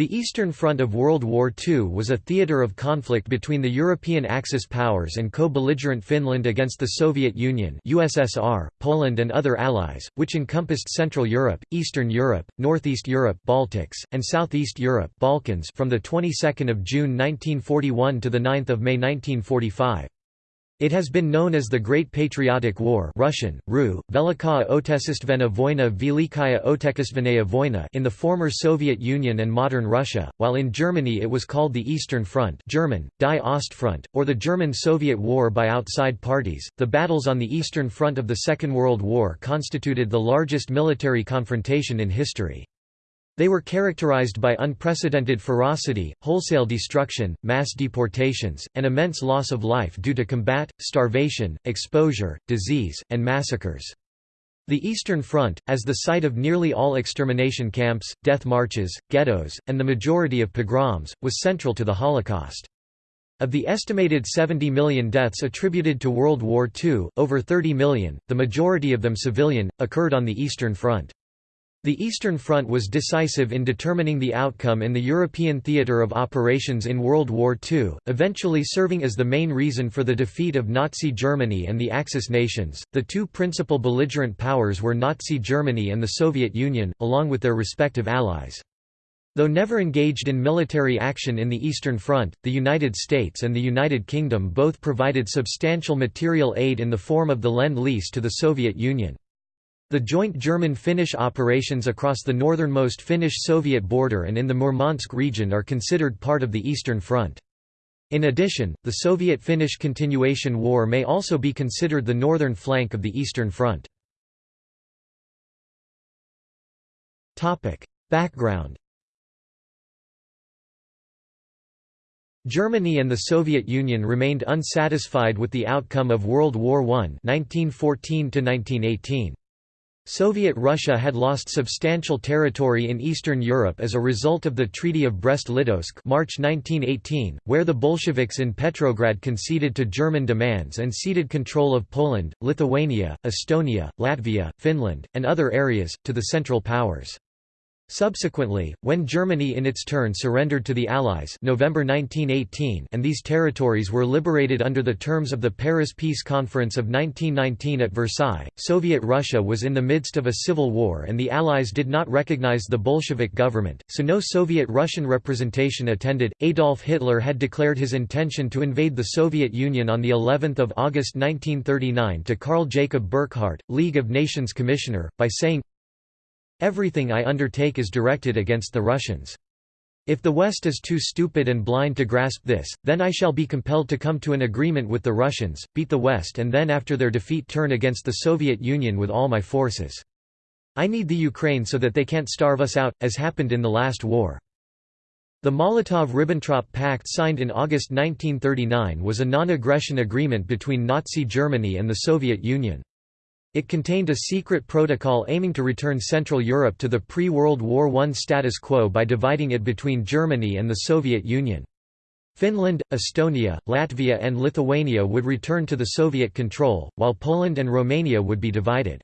The Eastern Front of World War II was a theatre of conflict between the European Axis powers and co-belligerent Finland against the Soviet Union USSR, Poland and other allies, which encompassed Central Europe, Eastern Europe, Northeast Europe Baltics, and Southeast Europe Balkans from the 22nd of June 1941 to the 9th of May 1945. It has been known as the Great Patriotic War Russian, Ru, Velikaya Velikaya Voyna in the former Soviet Union and modern Russia, while in Germany it was called the Eastern Front German, Die Ostfront, or the German-Soviet War by outside parties. The battles on the Eastern Front of the Second World War constituted the largest military confrontation in history. They were characterized by unprecedented ferocity, wholesale destruction, mass deportations, and immense loss of life due to combat, starvation, exposure, disease, and massacres. The Eastern Front, as the site of nearly all extermination camps, death marches, ghettos, and the majority of pogroms, was central to the Holocaust. Of the estimated 70 million deaths attributed to World War II, over 30 million, the majority of them civilian, occurred on the Eastern Front. The Eastern Front was decisive in determining the outcome in the European theatre of operations in World War II, eventually serving as the main reason for the defeat of Nazi Germany and the Axis nations. The two principal belligerent powers were Nazi Germany and the Soviet Union, along with their respective allies. Though never engaged in military action in the Eastern Front, the United States and the United Kingdom both provided substantial material aid in the form of the Lend-Lease to the Soviet Union. The joint German-Finnish operations across the northernmost Finnish-Soviet border and in the Murmansk region are considered part of the Eastern Front. In addition, the Soviet-Finnish Continuation War may also be considered the northern flank of the Eastern Front. Background Germany and the Soviet Union remained unsatisfied with the outcome of World War I 1914 -1918. Soviet Russia had lost substantial territory in Eastern Europe as a result of the Treaty of Brest-Litovsk March 1918, where the Bolsheviks in Petrograd conceded to German demands and ceded control of Poland, Lithuania, Estonia, Latvia, Finland, and other areas, to the Central Powers. Subsequently, when Germany in its turn surrendered to the Allies November 1918 and these territories were liberated under the terms of the Paris Peace Conference of 1919 at Versailles, Soviet Russia was in the midst of a civil war and the Allies did not recognize the Bolshevik government, so no Soviet Russian representation attended. Adolf Hitler had declared his intention to invade the Soviet Union on the 11th of August 1939 to Carl Jacob Burckhardt, League of Nations Commissioner, by saying, Everything I undertake is directed against the Russians. If the West is too stupid and blind to grasp this, then I shall be compelled to come to an agreement with the Russians, beat the West and then after their defeat turn against the Soviet Union with all my forces. I need the Ukraine so that they can't starve us out, as happened in the last war. The Molotov–Ribbentrop Pact signed in August 1939 was a non-aggression agreement between Nazi Germany and the Soviet Union. It contained a secret protocol aiming to return Central Europe to the pre-World War I status quo by dividing it between Germany and the Soviet Union. Finland, Estonia, Latvia and Lithuania would return to the Soviet control, while Poland and Romania would be divided.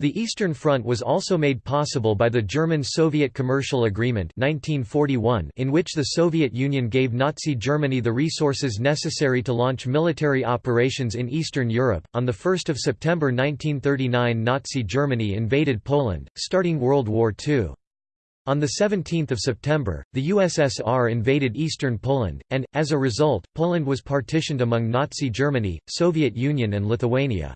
The Eastern Front was also made possible by the German-Soviet Commercial Agreement 1941 in which the Soviet Union gave Nazi Germany the resources necessary to launch military operations in Eastern Europe. On the 1st of September 1939 Nazi Germany invaded Poland, starting World War II. On 17 September, the USSR invaded eastern Poland, and, as a result, Poland was partitioned among Nazi Germany, Soviet Union and Lithuania.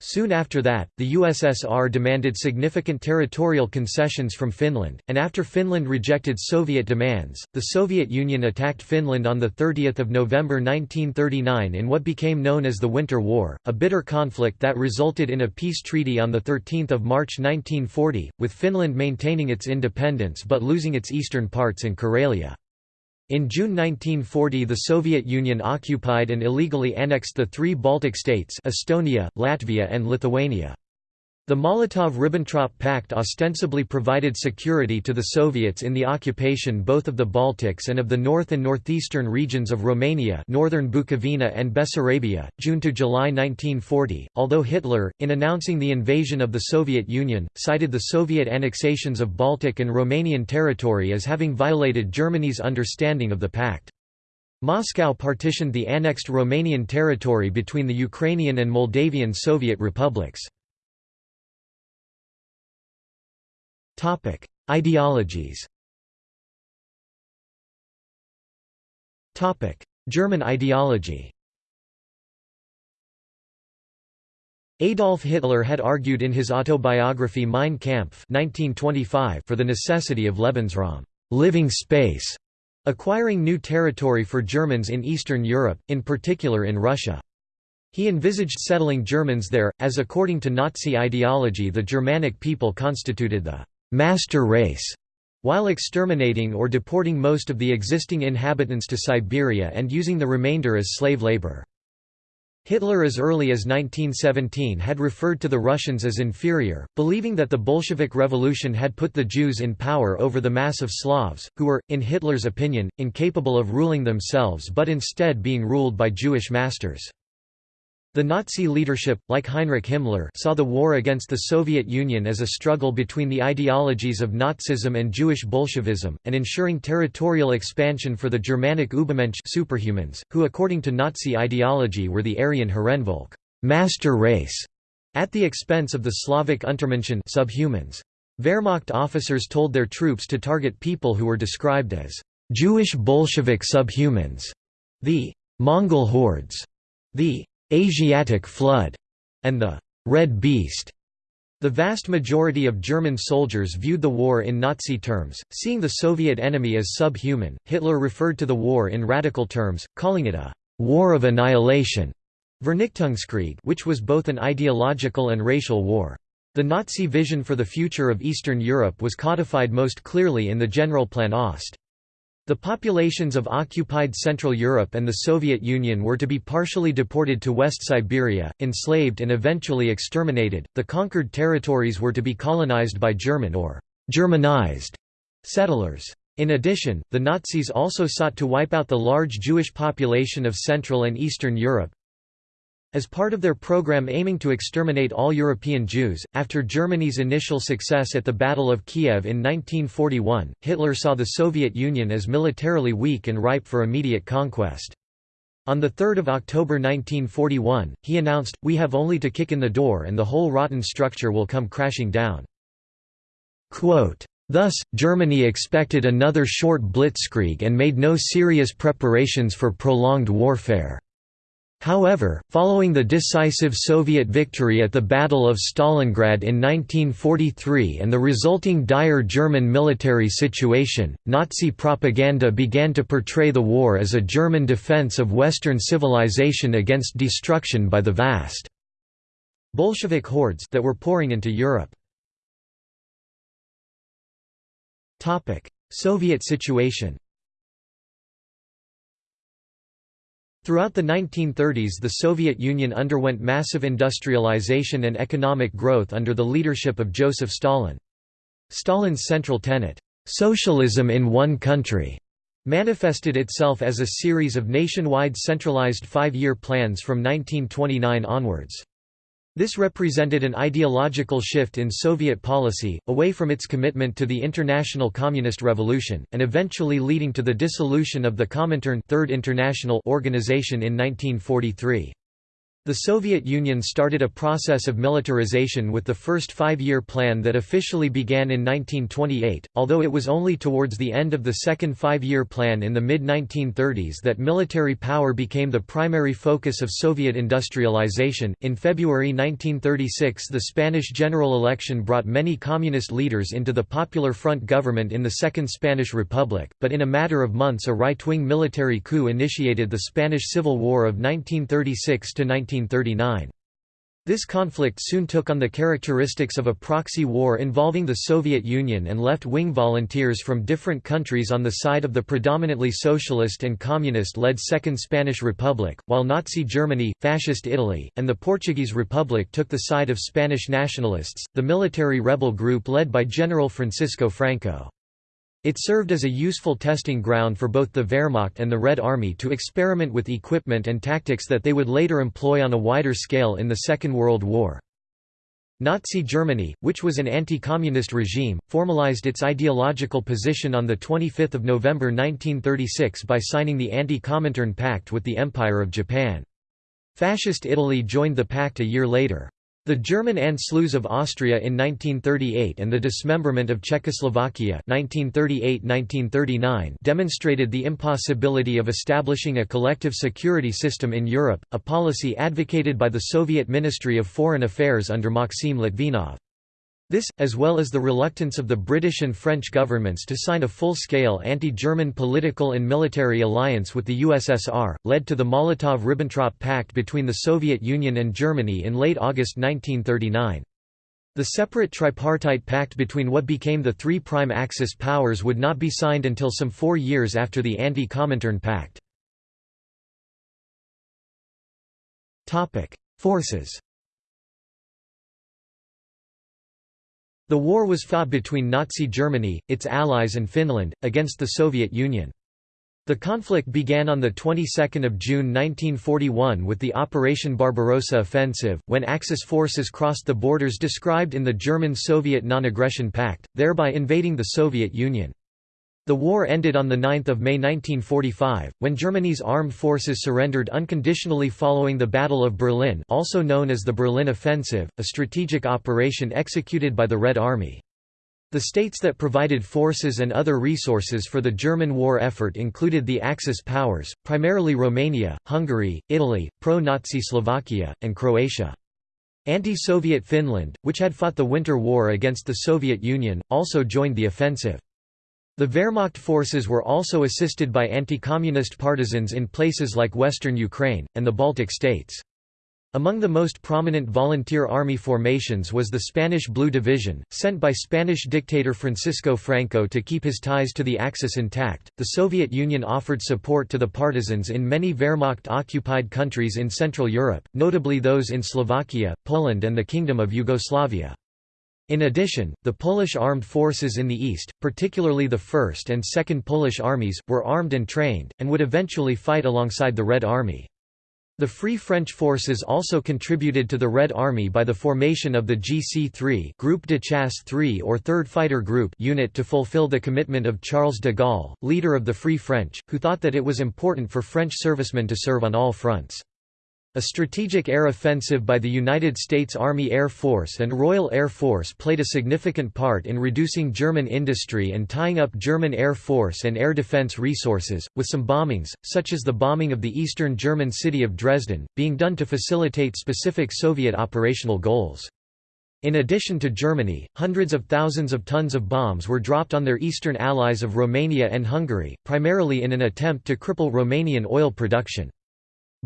Soon after that, the USSR demanded significant territorial concessions from Finland, and after Finland rejected Soviet demands, the Soviet Union attacked Finland on 30 November 1939 in what became known as the Winter War, a bitter conflict that resulted in a peace treaty on 13 March 1940, with Finland maintaining its independence but losing its eastern parts in Karelia. In June 1940 the Soviet Union occupied and illegally annexed the three Baltic states Estonia, Latvia and Lithuania. The Molotov–Ribbentrop Pact ostensibly provided security to the Soviets in the occupation both of the Baltics and of the north and northeastern regions of Romania northern Bukovina and Bessarabia, June to July 1940, although Hitler, in announcing the invasion of the Soviet Union, cited the Soviet annexations of Baltic and Romanian territory as having violated Germany's understanding of the pact. Moscow partitioned the annexed Romanian territory between the Ukrainian and Moldavian Soviet republics. Topic: Ideologies. Topic: German ideology. Adolf Hitler had argued in his autobiography Mein Kampf 1925 for the necessity of Lebensraum, living space, acquiring new territory for Germans in Eastern Europe, in particular in Russia. He envisaged settling Germans there, as according to Nazi ideology the Germanic people constituted the master race, while exterminating or deporting most of the existing inhabitants to Siberia and using the remainder as slave labor. Hitler as early as 1917 had referred to the Russians as inferior, believing that the Bolshevik Revolution had put the Jews in power over the mass of Slavs, who were, in Hitler's opinion, incapable of ruling themselves but instead being ruled by Jewish masters. The Nazi leadership, like Heinrich Himmler saw the war against the Soviet Union as a struggle between the ideologies of Nazism and Jewish Bolshevism, and ensuring territorial expansion for the Germanic Übermensch superhumans, who according to Nazi ideology were the Aryan Herrenvolk master race", at the expense of the Slavic Untermenschen subhumans. Wehrmacht officers told their troops to target people who were described as Jewish Bolshevik subhumans, the Mongol hordes, the Asiatic Flood, and the Red Beast. The vast majority of German soldiers viewed the war in Nazi terms, seeing the Soviet enemy as subhuman. Hitler referred to the war in radical terms, calling it a war of annihilation, Vernichtungskrieg, which was both an ideological and racial war. The Nazi vision for the future of Eastern Europe was codified most clearly in the Generalplan Ost. The populations of occupied Central Europe and the Soviet Union were to be partially deported to West Siberia, enslaved and eventually exterminated. The conquered territories were to be colonized by German or Germanized settlers. In addition, the Nazis also sought to wipe out the large Jewish population of Central and Eastern Europe, as part of their program aiming to exterminate all European Jews, after Germany's initial success at the Battle of Kiev in 1941, Hitler saw the Soviet Union as militarily weak and ripe for immediate conquest. On 3 October 1941, he announced, we have only to kick in the door and the whole rotten structure will come crashing down. Quote, Thus, Germany expected another short blitzkrieg and made no serious preparations for prolonged warfare. However, following the decisive Soviet victory at the Battle of Stalingrad in 1943 and the resulting dire German military situation, Nazi propaganda began to portray the war as a German defense of Western civilization against destruction by the vast Bolshevik hordes that were pouring into Europe. Soviet situation Throughout the 1930s the Soviet Union underwent massive industrialization and economic growth under the leadership of Joseph Stalin. Stalin's central tenet, "'socialism in one country' manifested itself as a series of nationwide centralized five-year plans from 1929 onwards. This represented an ideological shift in Soviet policy, away from its commitment to the international communist revolution, and eventually leading to the dissolution of the Comintern Third International Organization in 1943. The Soviet Union started a process of militarization with the first five-year plan that officially began in 1928, although it was only towards the end of the second five-year plan in the mid-1930s that military power became the primary focus of Soviet industrialization. In February 1936 the Spanish general election brought many communist leaders into the Popular Front government in the Second Spanish Republic, but in a matter of months a right-wing military coup initiated the Spanish Civil War of 1936 to 19 1939. This conflict soon took on the characteristics of a proxy war involving the Soviet Union and left-wing volunteers from different countries on the side of the predominantly socialist and communist-led Second Spanish Republic, while Nazi Germany, Fascist Italy, and the Portuguese Republic took the side of Spanish nationalists, the military rebel group led by General Francisco Franco. It served as a useful testing ground for both the Wehrmacht and the Red Army to experiment with equipment and tactics that they would later employ on a wider scale in the Second World War. Nazi Germany, which was an anti-communist regime, formalized its ideological position on 25 November 1936 by signing the Anti-Comintern Pact with the Empire of Japan. Fascist Italy joined the pact a year later. The German Anschluss of Austria in 1938 and the dismemberment of Czechoslovakia 1938–1939 demonstrated the impossibility of establishing a collective security system in Europe, a policy advocated by the Soviet Ministry of Foreign Affairs under Maxim Litvinov. This, as well as the reluctance of the British and French governments to sign a full-scale anti-German political and military alliance with the USSR, led to the Molotov–Ribbentrop Pact between the Soviet Union and Germany in late August 1939. The separate tripartite pact between what became the three prime Axis powers would not be signed until some four years after the Anti-Comintern Pact. Forces The war was fought between Nazi Germany, its allies and Finland, against the Soviet Union. The conflict began on the 22nd of June 1941 with the Operation Barbarossa offensive, when Axis forces crossed the borders described in the German-Soviet Non-Aggression Pact, thereby invading the Soviet Union. The war ended on 9 May 1945, when Germany's armed forces surrendered unconditionally following the Battle of Berlin also known as the Berlin Offensive, a strategic operation executed by the Red Army. The states that provided forces and other resources for the German war effort included the Axis powers, primarily Romania, Hungary, Italy, pro-Nazi Slovakia, and Croatia. Anti-Soviet Finland, which had fought the Winter War against the Soviet Union, also joined the offensive. The Wehrmacht forces were also assisted by anti-communist partisans in places like western Ukraine, and the Baltic states. Among the most prominent volunteer army formations was the Spanish Blue Division, sent by Spanish dictator Francisco Franco to keep his ties to the Axis intact. The Soviet Union offered support to the partisans in many Wehrmacht occupied countries in Central Europe, notably those in Slovakia, Poland, and the Kingdom of Yugoslavia. In addition, the Polish armed forces in the east, particularly the 1st and 2nd Polish armies, were armed and trained, and would eventually fight alongside the Red Army. The Free French forces also contributed to the Red Army by the formation of the GC-3 Groupe de Chasse 3 or 3rd Fighter Group unit to fulfill the commitment of Charles de Gaulle, leader of the Free French, who thought that it was important for French servicemen to serve on all fronts. A strategic air offensive by the United States Army Air Force and Royal Air Force played a significant part in reducing German industry and tying up German Air Force and air defense resources, with some bombings, such as the bombing of the eastern German city of Dresden, being done to facilitate specific Soviet operational goals. In addition to Germany, hundreds of thousands of tons of bombs were dropped on their eastern allies of Romania and Hungary, primarily in an attempt to cripple Romanian oil production.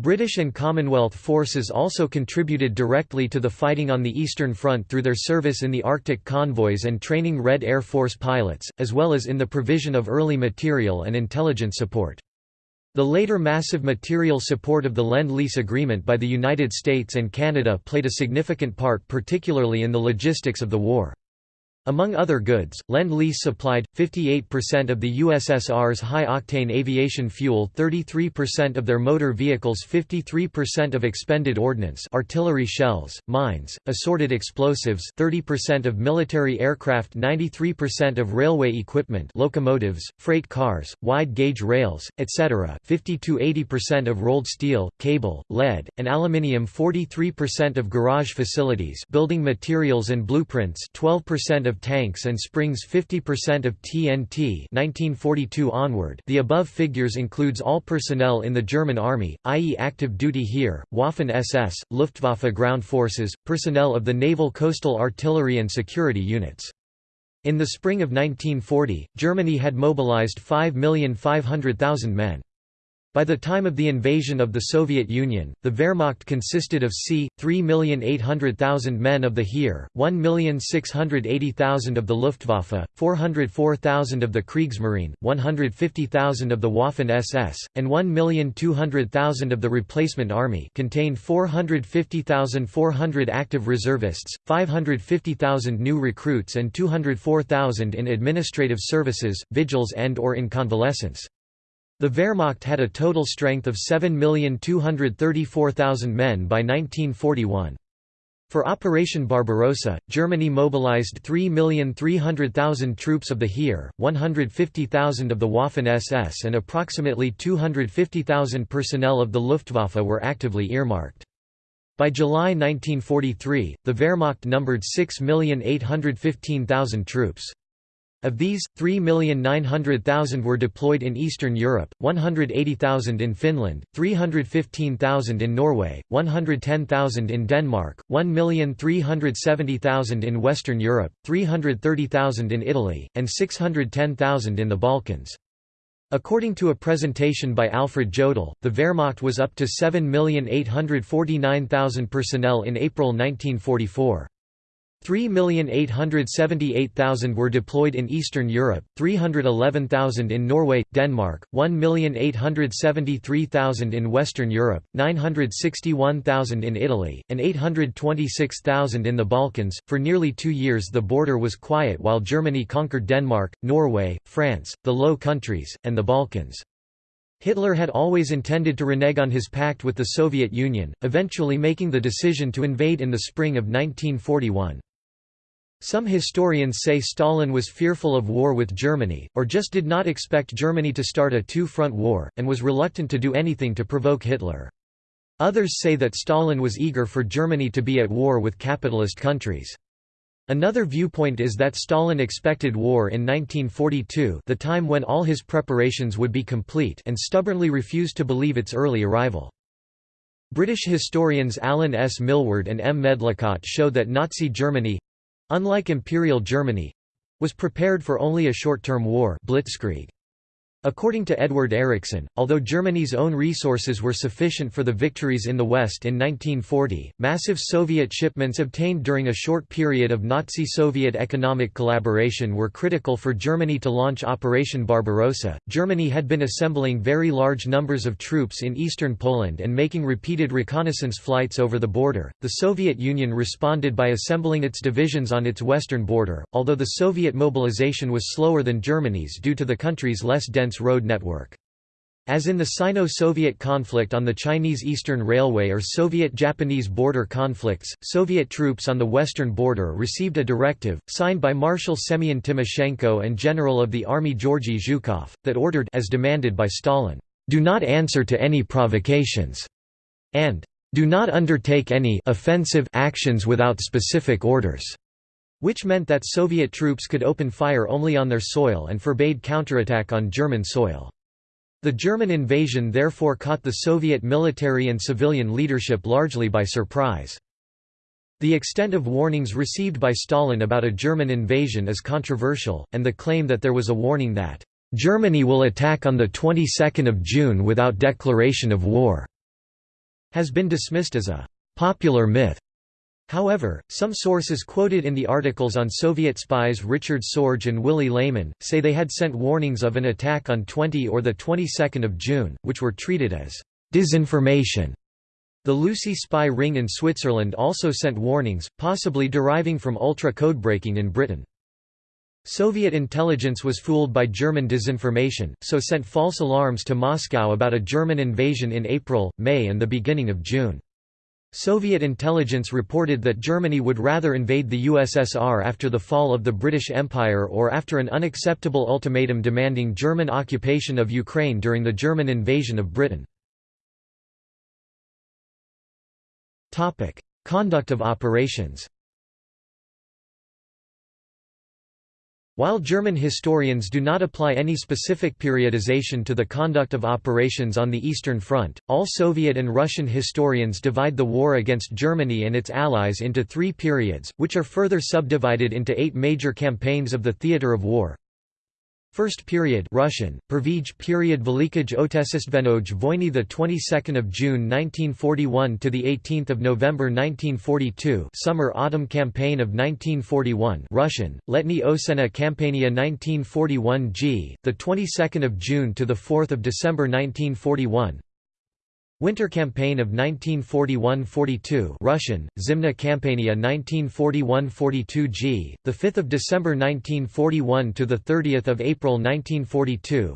British and Commonwealth forces also contributed directly to the fighting on the Eastern Front through their service in the Arctic convoys and training Red Air Force pilots, as well as in the provision of early material and intelligence support. The later massive material support of the Lend-Lease Agreement by the United States and Canada played a significant part particularly in the logistics of the war. Among other goods, Lend-Lease supplied, 58% of the USSR's high-octane aviation fuel 33% of their motor vehicles 53% of expended ordnance artillery shells, mines, assorted explosives 30% of military aircraft 93% of railway equipment locomotives, freight cars, wide-gauge rails, etc. 50–80% of rolled steel, cable, lead, and aluminium 43% of garage facilities building materials and blueprints 12% of tanks and springs 50% of TNT 1942 onward the above figures includes all personnel in the German Army, i.e. active duty Heer, Waffen-SS, Luftwaffe ground forces, personnel of the naval coastal artillery and security units. In the spring of 1940, Germany had mobilized 5,500,000 men. By the time of the invasion of the Soviet Union, the Wehrmacht consisted of c. 3,800,000 men of the Heer, 1,680,000 of the Luftwaffe, 404,000 of the Kriegsmarine, 150,000 of the Waffen-SS, and 1,200,000 of the replacement army contained 450,400 active reservists, 550,000 new recruits and 204,000 in administrative services, vigils and or in convalescence. The Wehrmacht had a total strength of 7,234,000 men by 1941. For Operation Barbarossa, Germany mobilized 3,300,000 troops of the Heer, 150,000 of the Waffen-SS and approximately 250,000 personnel of the Luftwaffe were actively earmarked. By July 1943, the Wehrmacht numbered 6,815,000 troops. Of these, 3,900,000 were deployed in Eastern Europe, 180,000 in Finland, 315,000 in Norway, 110,000 in Denmark, 1,370,000 in Western Europe, 330,000 in Italy, and 610,000 in the Balkans. According to a presentation by Alfred Jodl, the Wehrmacht was up to 7,849,000 personnel in April 1944. 3,878,000 were deployed in Eastern Europe, 311,000 in Norway, Denmark, 1,873,000 in Western Europe, 961,000 in Italy, and 826,000 in the Balkans. For nearly two years the border was quiet while Germany conquered Denmark, Norway, France, the Low Countries, and the Balkans. Hitler had always intended to renege on his pact with the Soviet Union, eventually making the decision to invade in the spring of 1941. Some historians say Stalin was fearful of war with Germany, or just did not expect Germany to start a two-front war, and was reluctant to do anything to provoke Hitler. Others say that Stalin was eager for Germany to be at war with capitalist countries. Another viewpoint is that Stalin expected war in 1942 the time when all his preparations would be complete and stubbornly refused to believe its early arrival. British historians Alan S. Milward and M. Medlicott show that Nazi Germany Unlike Imperial Germany was prepared for only a short-term war blitzkrieg. According to Edward Ericson, although Germany's own resources were sufficient for the victories in the West in 1940, massive Soviet shipments obtained during a short period of Nazi-Soviet economic collaboration were critical for Germany to launch Operation Barbarossa. Germany had been assembling very large numbers of troops in eastern Poland and making repeated reconnaissance flights over the border. The Soviet Union responded by assembling its divisions on its western border, although the Soviet mobilization was slower than Germany's due to the country's less dense road network. As in the Sino-Soviet conflict on the Chinese Eastern Railway or Soviet-Japanese border conflicts, Soviet troops on the western border received a directive, signed by Marshal Semyon Timoshenko and General of the Army Georgy Zhukov, that ordered as demanded by Stalin, "...do not answer to any provocations," and "...do not undertake any offensive actions without specific orders." Which meant that Soviet troops could open fire only on their soil and forbade counterattack on German soil. The German invasion therefore caught the Soviet military and civilian leadership largely by surprise. The extent of warnings received by Stalin about a German invasion is controversial, and the claim that there was a warning that, "...Germany will attack on the 22nd of June without declaration of war," has been dismissed as a "...popular myth." However, some sources quoted in the articles on Soviet spies Richard Sorge and Willy Lehmann, say they had sent warnings of an attack on 20 or the 22nd of June, which were treated as disinformation. The Lucy spy ring in Switzerland also sent warnings, possibly deriving from ultra codebreaking in Britain. Soviet intelligence was fooled by German disinformation, so sent false alarms to Moscow about a German invasion in April, May and the beginning of June. Soviet intelligence reported that Germany would rather invade the USSR after the fall of the British Empire or after an unacceptable ultimatum demanding German occupation of Ukraine during the German invasion of Britain. Conduct of operations While German historians do not apply any specific periodization to the conduct of operations on the Eastern Front, all Soviet and Russian historians divide the war against Germany and its allies into three periods, which are further subdivided into eight major campaigns of the theatre of war. First period Russian. Prvij period Velikij Otesistvenoj Voyny the 22nd of June 1941 to the 18th of November 1942 Summer Autumn campaign of 1941 Russian. Letni Osena Campania 1941 G the 22nd of June to the 4th of December 1941 Winter Campaign of 1941–42 Russian, Zimna Kampania 1941–42 g. the 5th of December 1941 to the 30th of April 1942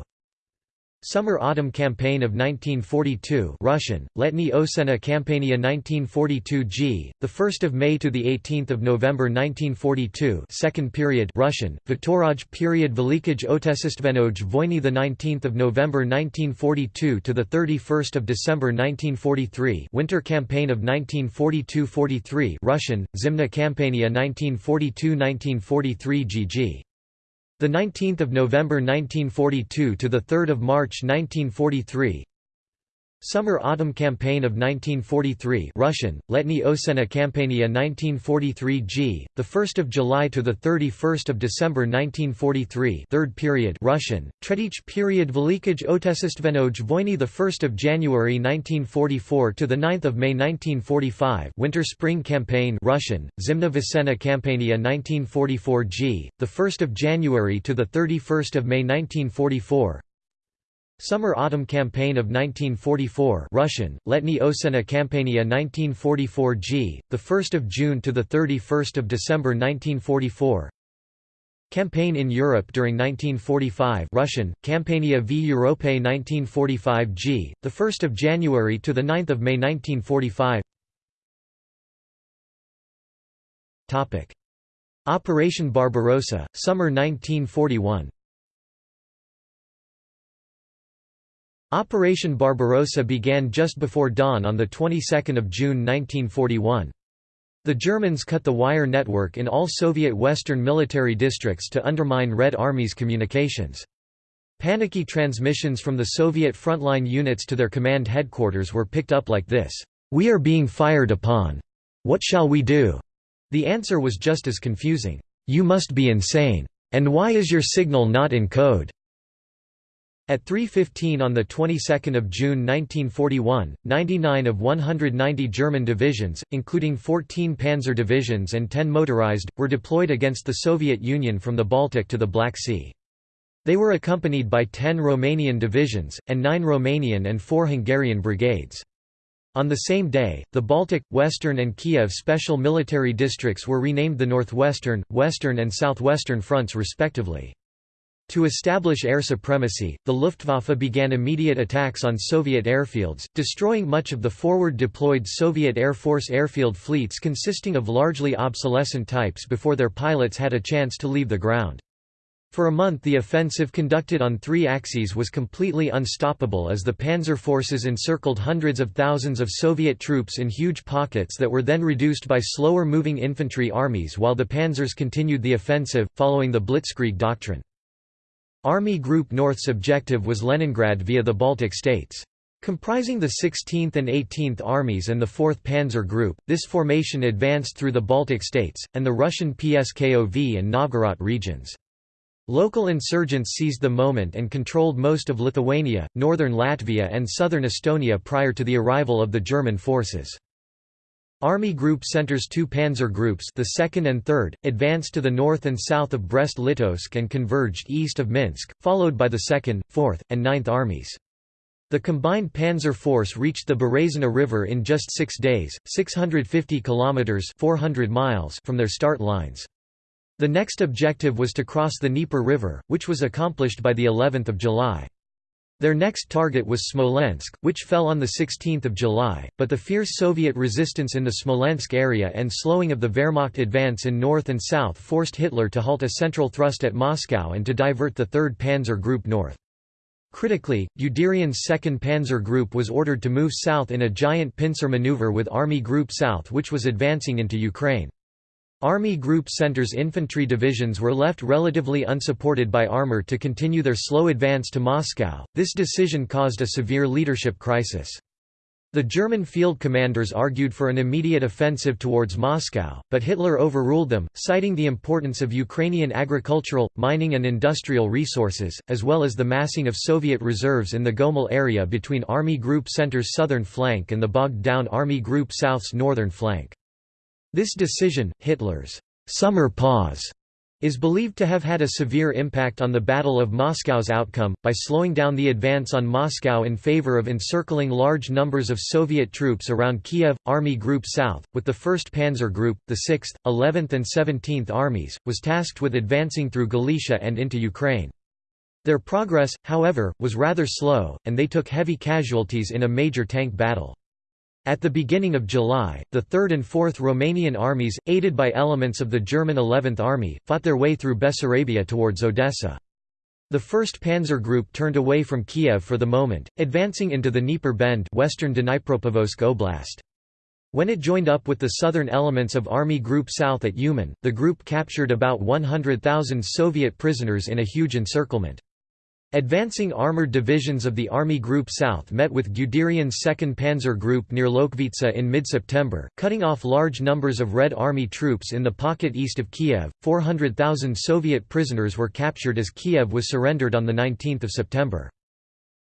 Summer-Autumn Campaign of 1942 Russian, Letni Osena Kampania 1942 g. the 1st of May to the 18th of November 1942 Second period Russian, Viktoraj period Velikij Otesistvenoj 19th of November 1942 to the 31st of December 1943 Winter Campaign of 1942-43 Russian, Zimna Kampania 1942-1943 GG the 19th of November 1942 to the 3rd of March 1943 Summer-Autumn Campaign of 1943 Russian, Letni Osena Kampania 1943 g. the 1st of July to the 31st of December 1943 Third period Russian, Tretich period Voyny the 1st of January 1944 to the 9th of May 1945 Winter-Spring Campaign Russian, Zimna Vesena Kampania 1944 g. the 1st of January to the 31st of May 1944 Summer-Autumn Campaign of 1944 Russian, Letni Osena Kampania 1944 g. the 1st of June to the 31st of December 1944 Campaign in Europe during 1945 Russian, Campania v Europe 1945 g. the 1st of January to the 9th of May 1945 Topic Operation Barbarossa, summer 1941 Operation Barbarossa began just before dawn on the 22nd of June 1941. The Germans cut the wire network in all Soviet western military districts to undermine Red Army's communications. Panicky transmissions from the Soviet frontline units to their command headquarters were picked up like this, "'We are being fired upon. What shall we do?' The answer was just as confusing, "'You must be insane. And why is your signal not in code?' At 3.15 on the 22nd of June 1941, 99 of 190 German divisions, including 14 panzer divisions and 10 motorized, were deployed against the Soviet Union from the Baltic to the Black Sea. They were accompanied by 10 Romanian divisions, and 9 Romanian and 4 Hungarian brigades. On the same day, the Baltic, Western and Kiev special military districts were renamed the Northwestern, Western and Southwestern fronts respectively. To establish air supremacy, the Luftwaffe began immediate attacks on Soviet airfields, destroying much of the forward-deployed Soviet Air Force airfield fleets consisting of largely obsolescent types before their pilots had a chance to leave the ground. For a month the offensive conducted on three axes was completely unstoppable as the panzer forces encircled hundreds of thousands of Soviet troops in huge pockets that were then reduced by slower-moving infantry armies while the panzers continued the offensive, following the Blitzkrieg doctrine. Army Group North's objective was Leningrad via the Baltic states. Comprising the 16th and 18th Armies and the 4th Panzer Group, this formation advanced through the Baltic states, and the Russian Pskov and Novgorod regions. Local insurgents seized the moment and controlled most of Lithuania, northern Latvia and southern Estonia prior to the arrival of the German forces. Army Group Center's two panzer groups the 2nd and 3rd, advanced to the north and south of Brest-Litovsk and converged east of Minsk, followed by the 2nd, 4th, and 9th armies. The combined panzer force reached the Berezina River in just six days, 650 kilometers 400 miles from their start lines. The next objective was to cross the Dnieper River, which was accomplished by the 11th of July. Their next target was Smolensk, which fell on 16 July, but the fierce Soviet resistance in the Smolensk area and slowing of the Wehrmacht advance in north and south forced Hitler to halt a central thrust at Moscow and to divert the 3rd Panzer Group north. Critically, Guderian's 2nd Panzer Group was ordered to move south in a giant pincer maneuver with Army Group South which was advancing into Ukraine. Army Group Center's infantry divisions were left relatively unsupported by armor to continue their slow advance to Moscow. This decision caused a severe leadership crisis. The German field commanders argued for an immediate offensive towards Moscow, but Hitler overruled them, citing the importance of Ukrainian agricultural, mining and industrial resources, as well as the massing of Soviet reserves in the Gomel area between Army Group Center's southern flank and the bogged-down Army Group South's northern flank. This decision, Hitler's «summer pause», is believed to have had a severe impact on the Battle of Moscow's outcome, by slowing down the advance on Moscow in favor of encircling large numbers of Soviet troops around Kiev. Army Group South, with the 1st Panzer Group, the 6th, 11th and 17th Armies, was tasked with advancing through Galicia and into Ukraine. Their progress, however, was rather slow, and they took heavy casualties in a major tank battle. At the beginning of July, the 3rd and 4th Romanian armies, aided by elements of the German 11th Army, fought their way through Bessarabia towards Odessa. The 1st Panzer Group turned away from Kiev for the moment, advancing into the Dnieper Bend western Dnipropetrovsk Oblast. When it joined up with the southern elements of Army Group South at Uman, the group captured about 100,000 Soviet prisoners in a huge encirclement. Advancing armored divisions of the Army Group South met with Guderian's 2nd Panzer Group near Lokhvitsa in mid-September, cutting off large numbers of Red Army troops in the pocket east of Kiev. 400,000 Soviet prisoners were captured as Kiev was surrendered on 19 September.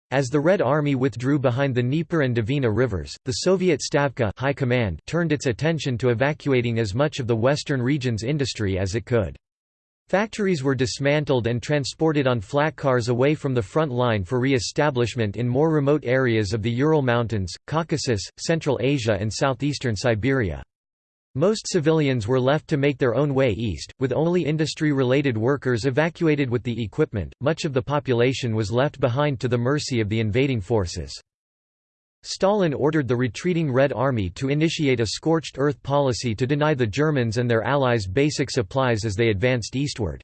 As the Red Army withdrew behind the Dnieper and Dvina rivers, the Soviet Stavka High Command turned its attention to evacuating as much of the western region's industry as it could. Factories were dismantled and transported on flat cars away from the front line for re-establishment in more remote areas of the Ural Mountains, Caucasus, Central Asia and southeastern Siberia. Most civilians were left to make their own way east, with only industry-related workers evacuated with the equipment, much of the population was left behind to the mercy of the invading forces. Stalin ordered the retreating Red Army to initiate a scorched earth policy to deny the Germans and their allies basic supplies as they advanced eastward.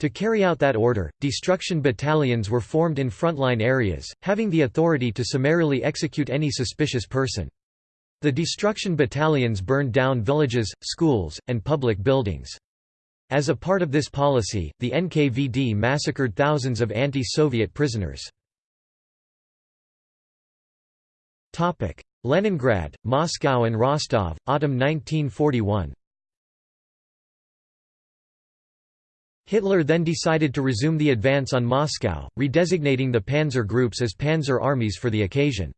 To carry out that order, destruction battalions were formed in frontline areas, having the authority to summarily execute any suspicious person. The destruction battalions burned down villages, schools, and public buildings. As a part of this policy, the NKVD massacred thousands of anti-Soviet prisoners. Leningrad, Moscow and Rostov, autumn 1941 Hitler then decided to resume the advance on Moscow, redesignating the panzer groups as panzer armies for the occasion.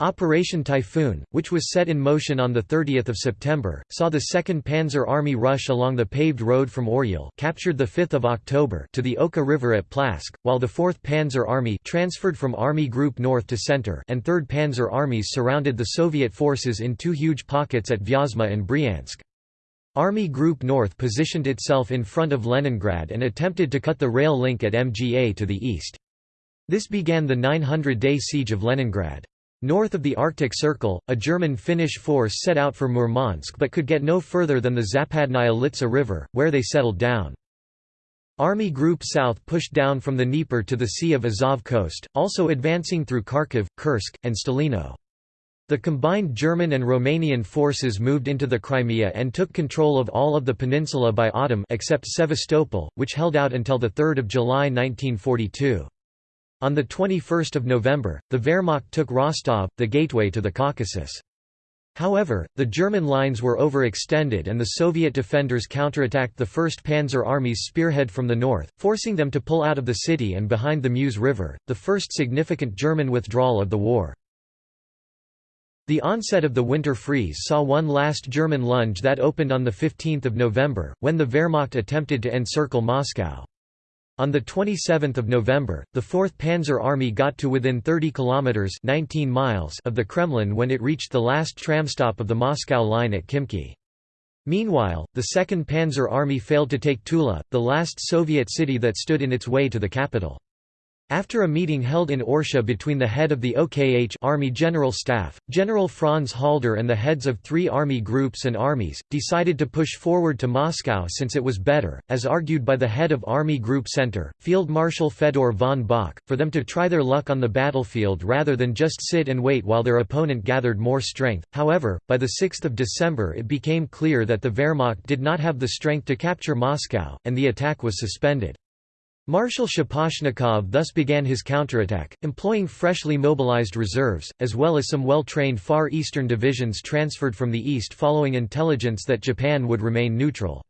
Operation Typhoon, which was set in motion on 30 September, saw the 2nd Panzer Army rush along the paved road from Oryol captured 5 October to the Oka River at Plavsk, while the 4th Panzer Army transferred from Army Group North to Center and 3rd Panzer Armies surrounded the Soviet forces in two huge pockets at Vyazma and Bryansk. Army Group North positioned itself in front of Leningrad and attempted to cut the rail link at MGA to the east. This began the 900-day siege of Leningrad. North of the Arctic Circle, a German-Finnish force set out for Murmansk but could get no further than the Zapadnaya Litsa River, where they settled down. Army Group South pushed down from the Dnieper to the Sea of Azov coast, also advancing through Kharkiv, Kursk, and Stalino. The combined German and Romanian forces moved into the Crimea and took control of all of the peninsula by autumn except Sevastopol, which held out until 3 July 1942. On 21 November, the Wehrmacht took Rostov, the gateway to the Caucasus. However, the German lines were overextended and the Soviet defenders counterattacked the 1st Panzer Army's spearhead from the north, forcing them to pull out of the city and behind the Mius River, the first significant German withdrawal of the war. The onset of the winter freeze saw one last German lunge that opened on 15 November, when the Wehrmacht attempted to encircle Moscow. On 27 November, the 4th Panzer Army got to within 30 kilometers (19 miles) of the Kremlin when it reached the last tram stop of the Moscow line at Khimki. Meanwhile, the 2nd Panzer Army failed to take Tula, the last Soviet city that stood in its way to the capital. After a meeting held in Orsha between the head of the OKH Army General Staff, General Franz Halder and the heads of three army groups and armies, decided to push forward to Moscow since it was better, as argued by the head of Army Group Center, Field Marshal Fedor von Bock, for them to try their luck on the battlefield rather than just sit and wait while their opponent gathered more strength. However, by 6 December it became clear that the Wehrmacht did not have the strength to capture Moscow, and the attack was suspended. Marshal Shaposhnikov thus began his counterattack, employing freshly mobilized reserves, as well as some well-trained Far Eastern divisions transferred from the east following intelligence that Japan would remain neutral.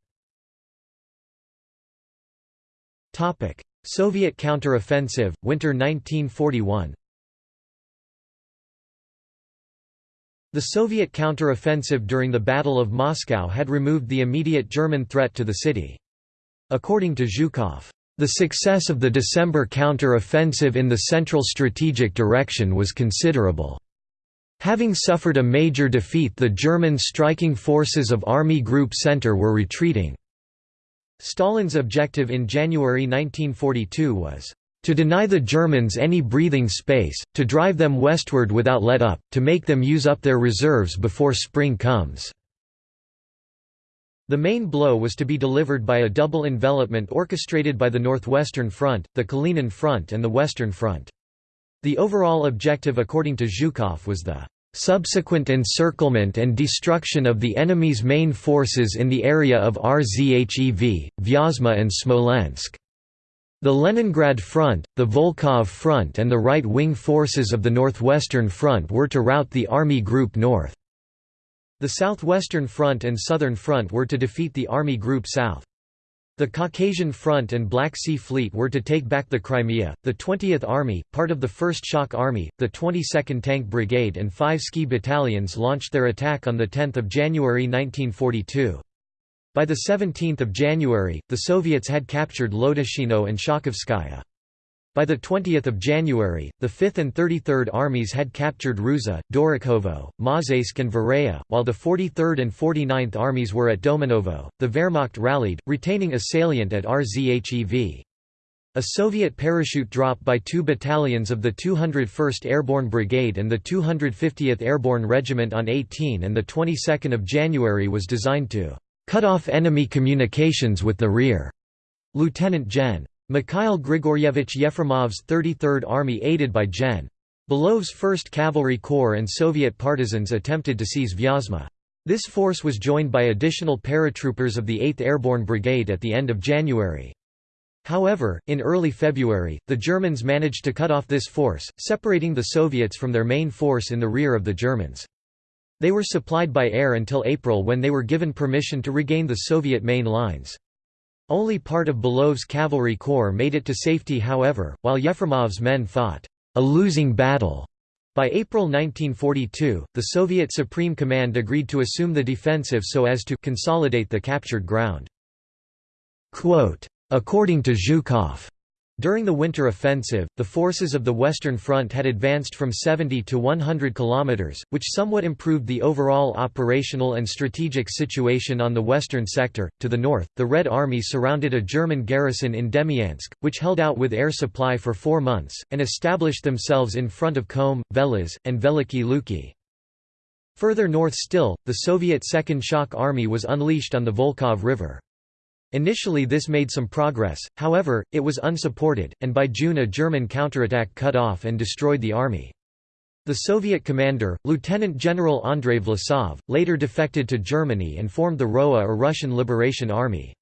Soviet counter-offensive, winter 1941 The Soviet counter-offensive during the Battle of Moscow had removed the immediate German threat to the city. According to Zhukov, the success of the December counter-offensive in the central strategic direction was considerable. Having suffered a major defeat the German striking forces of Army Group Center were retreating. Stalin's objective in January 1942 was, "...to deny the Germans any breathing space, to drive them westward without let up, to make them use up their reserves before spring comes." The main blow was to be delivered by a double envelopment orchestrated by the Northwestern Front, the Kalinin Front and the Western Front. The overall objective according to Zhukov was the subsequent encirclement and destruction of the enemy's main forces in the area of Rzhev, Vyazma and Smolensk. The Leningrad Front, the Volkhov Front and the right-wing forces of the Northwestern Front were to rout the Army Group North. The Southwestern Front and Southern Front were to defeat the Army Group South. The Caucasian Front and Black Sea Fleet were to take back the Crimea. The 20th Army, part of the 1st Shock Army, the 22nd Tank Brigade, and five ski battalions launched their attack on 10 January 1942. By 17 January, the Soviets had captured Lotoshino and Shakhovskaya. By 20 January, the 5th and 33rd Armies had captured Ruza, Dorokhovo, Mozhaysk and Vereya, while the 43rd and 49th Armies were at Domanovo. The Wehrmacht rallied, retaining a salient at Rzhev. A Soviet parachute drop by two battalions of the 201st Airborne Brigade and the 250th Airborne Regiment on 18 and 22 January was designed to cut off enemy communications with the rear. Lieutenant Gen. Mikhail Grigoryevich Yefremov's 33rd Army aided by Gen. Belov's 1st Cavalry Corps and Soviet partisans attempted to seize Vyazma. This force was joined by additional paratroopers of the 8th Airborne Brigade at the end of January. However, in early February, the Germans managed to cut off this force, separating the Soviets from their main force in the rear of the Germans. They were supplied by air until April when they were given permission to regain the Soviet main lines. Only part of Belov's cavalry corps made it to safety however, while Yefremov's men fought a losing battle. By April 1942, the Soviet Supreme Command agreed to assume the defensive so as to consolidate the captured ground. Quote, According to Zhukov, during the winter offensive, the forces of the Western Front had advanced from 70 to 100 kilometers, which somewhat improved the overall operational and strategic situation on the western sector. To the north, the Red Army surrounded a German garrison in Demyansk, which held out with air supply for 4 months and established themselves in front of Kholm, Velizh, and Veliki Luki. Further north still, the Soviet Second Shock Army was unleashed on the Volkhov River. Initially this made some progress, however, it was unsupported, and by June a German counterattack cut off and destroyed the army. The Soviet commander, Lieutenant General Andrei Vlasov, later defected to Germany and formed the ROA or Russian Liberation Army.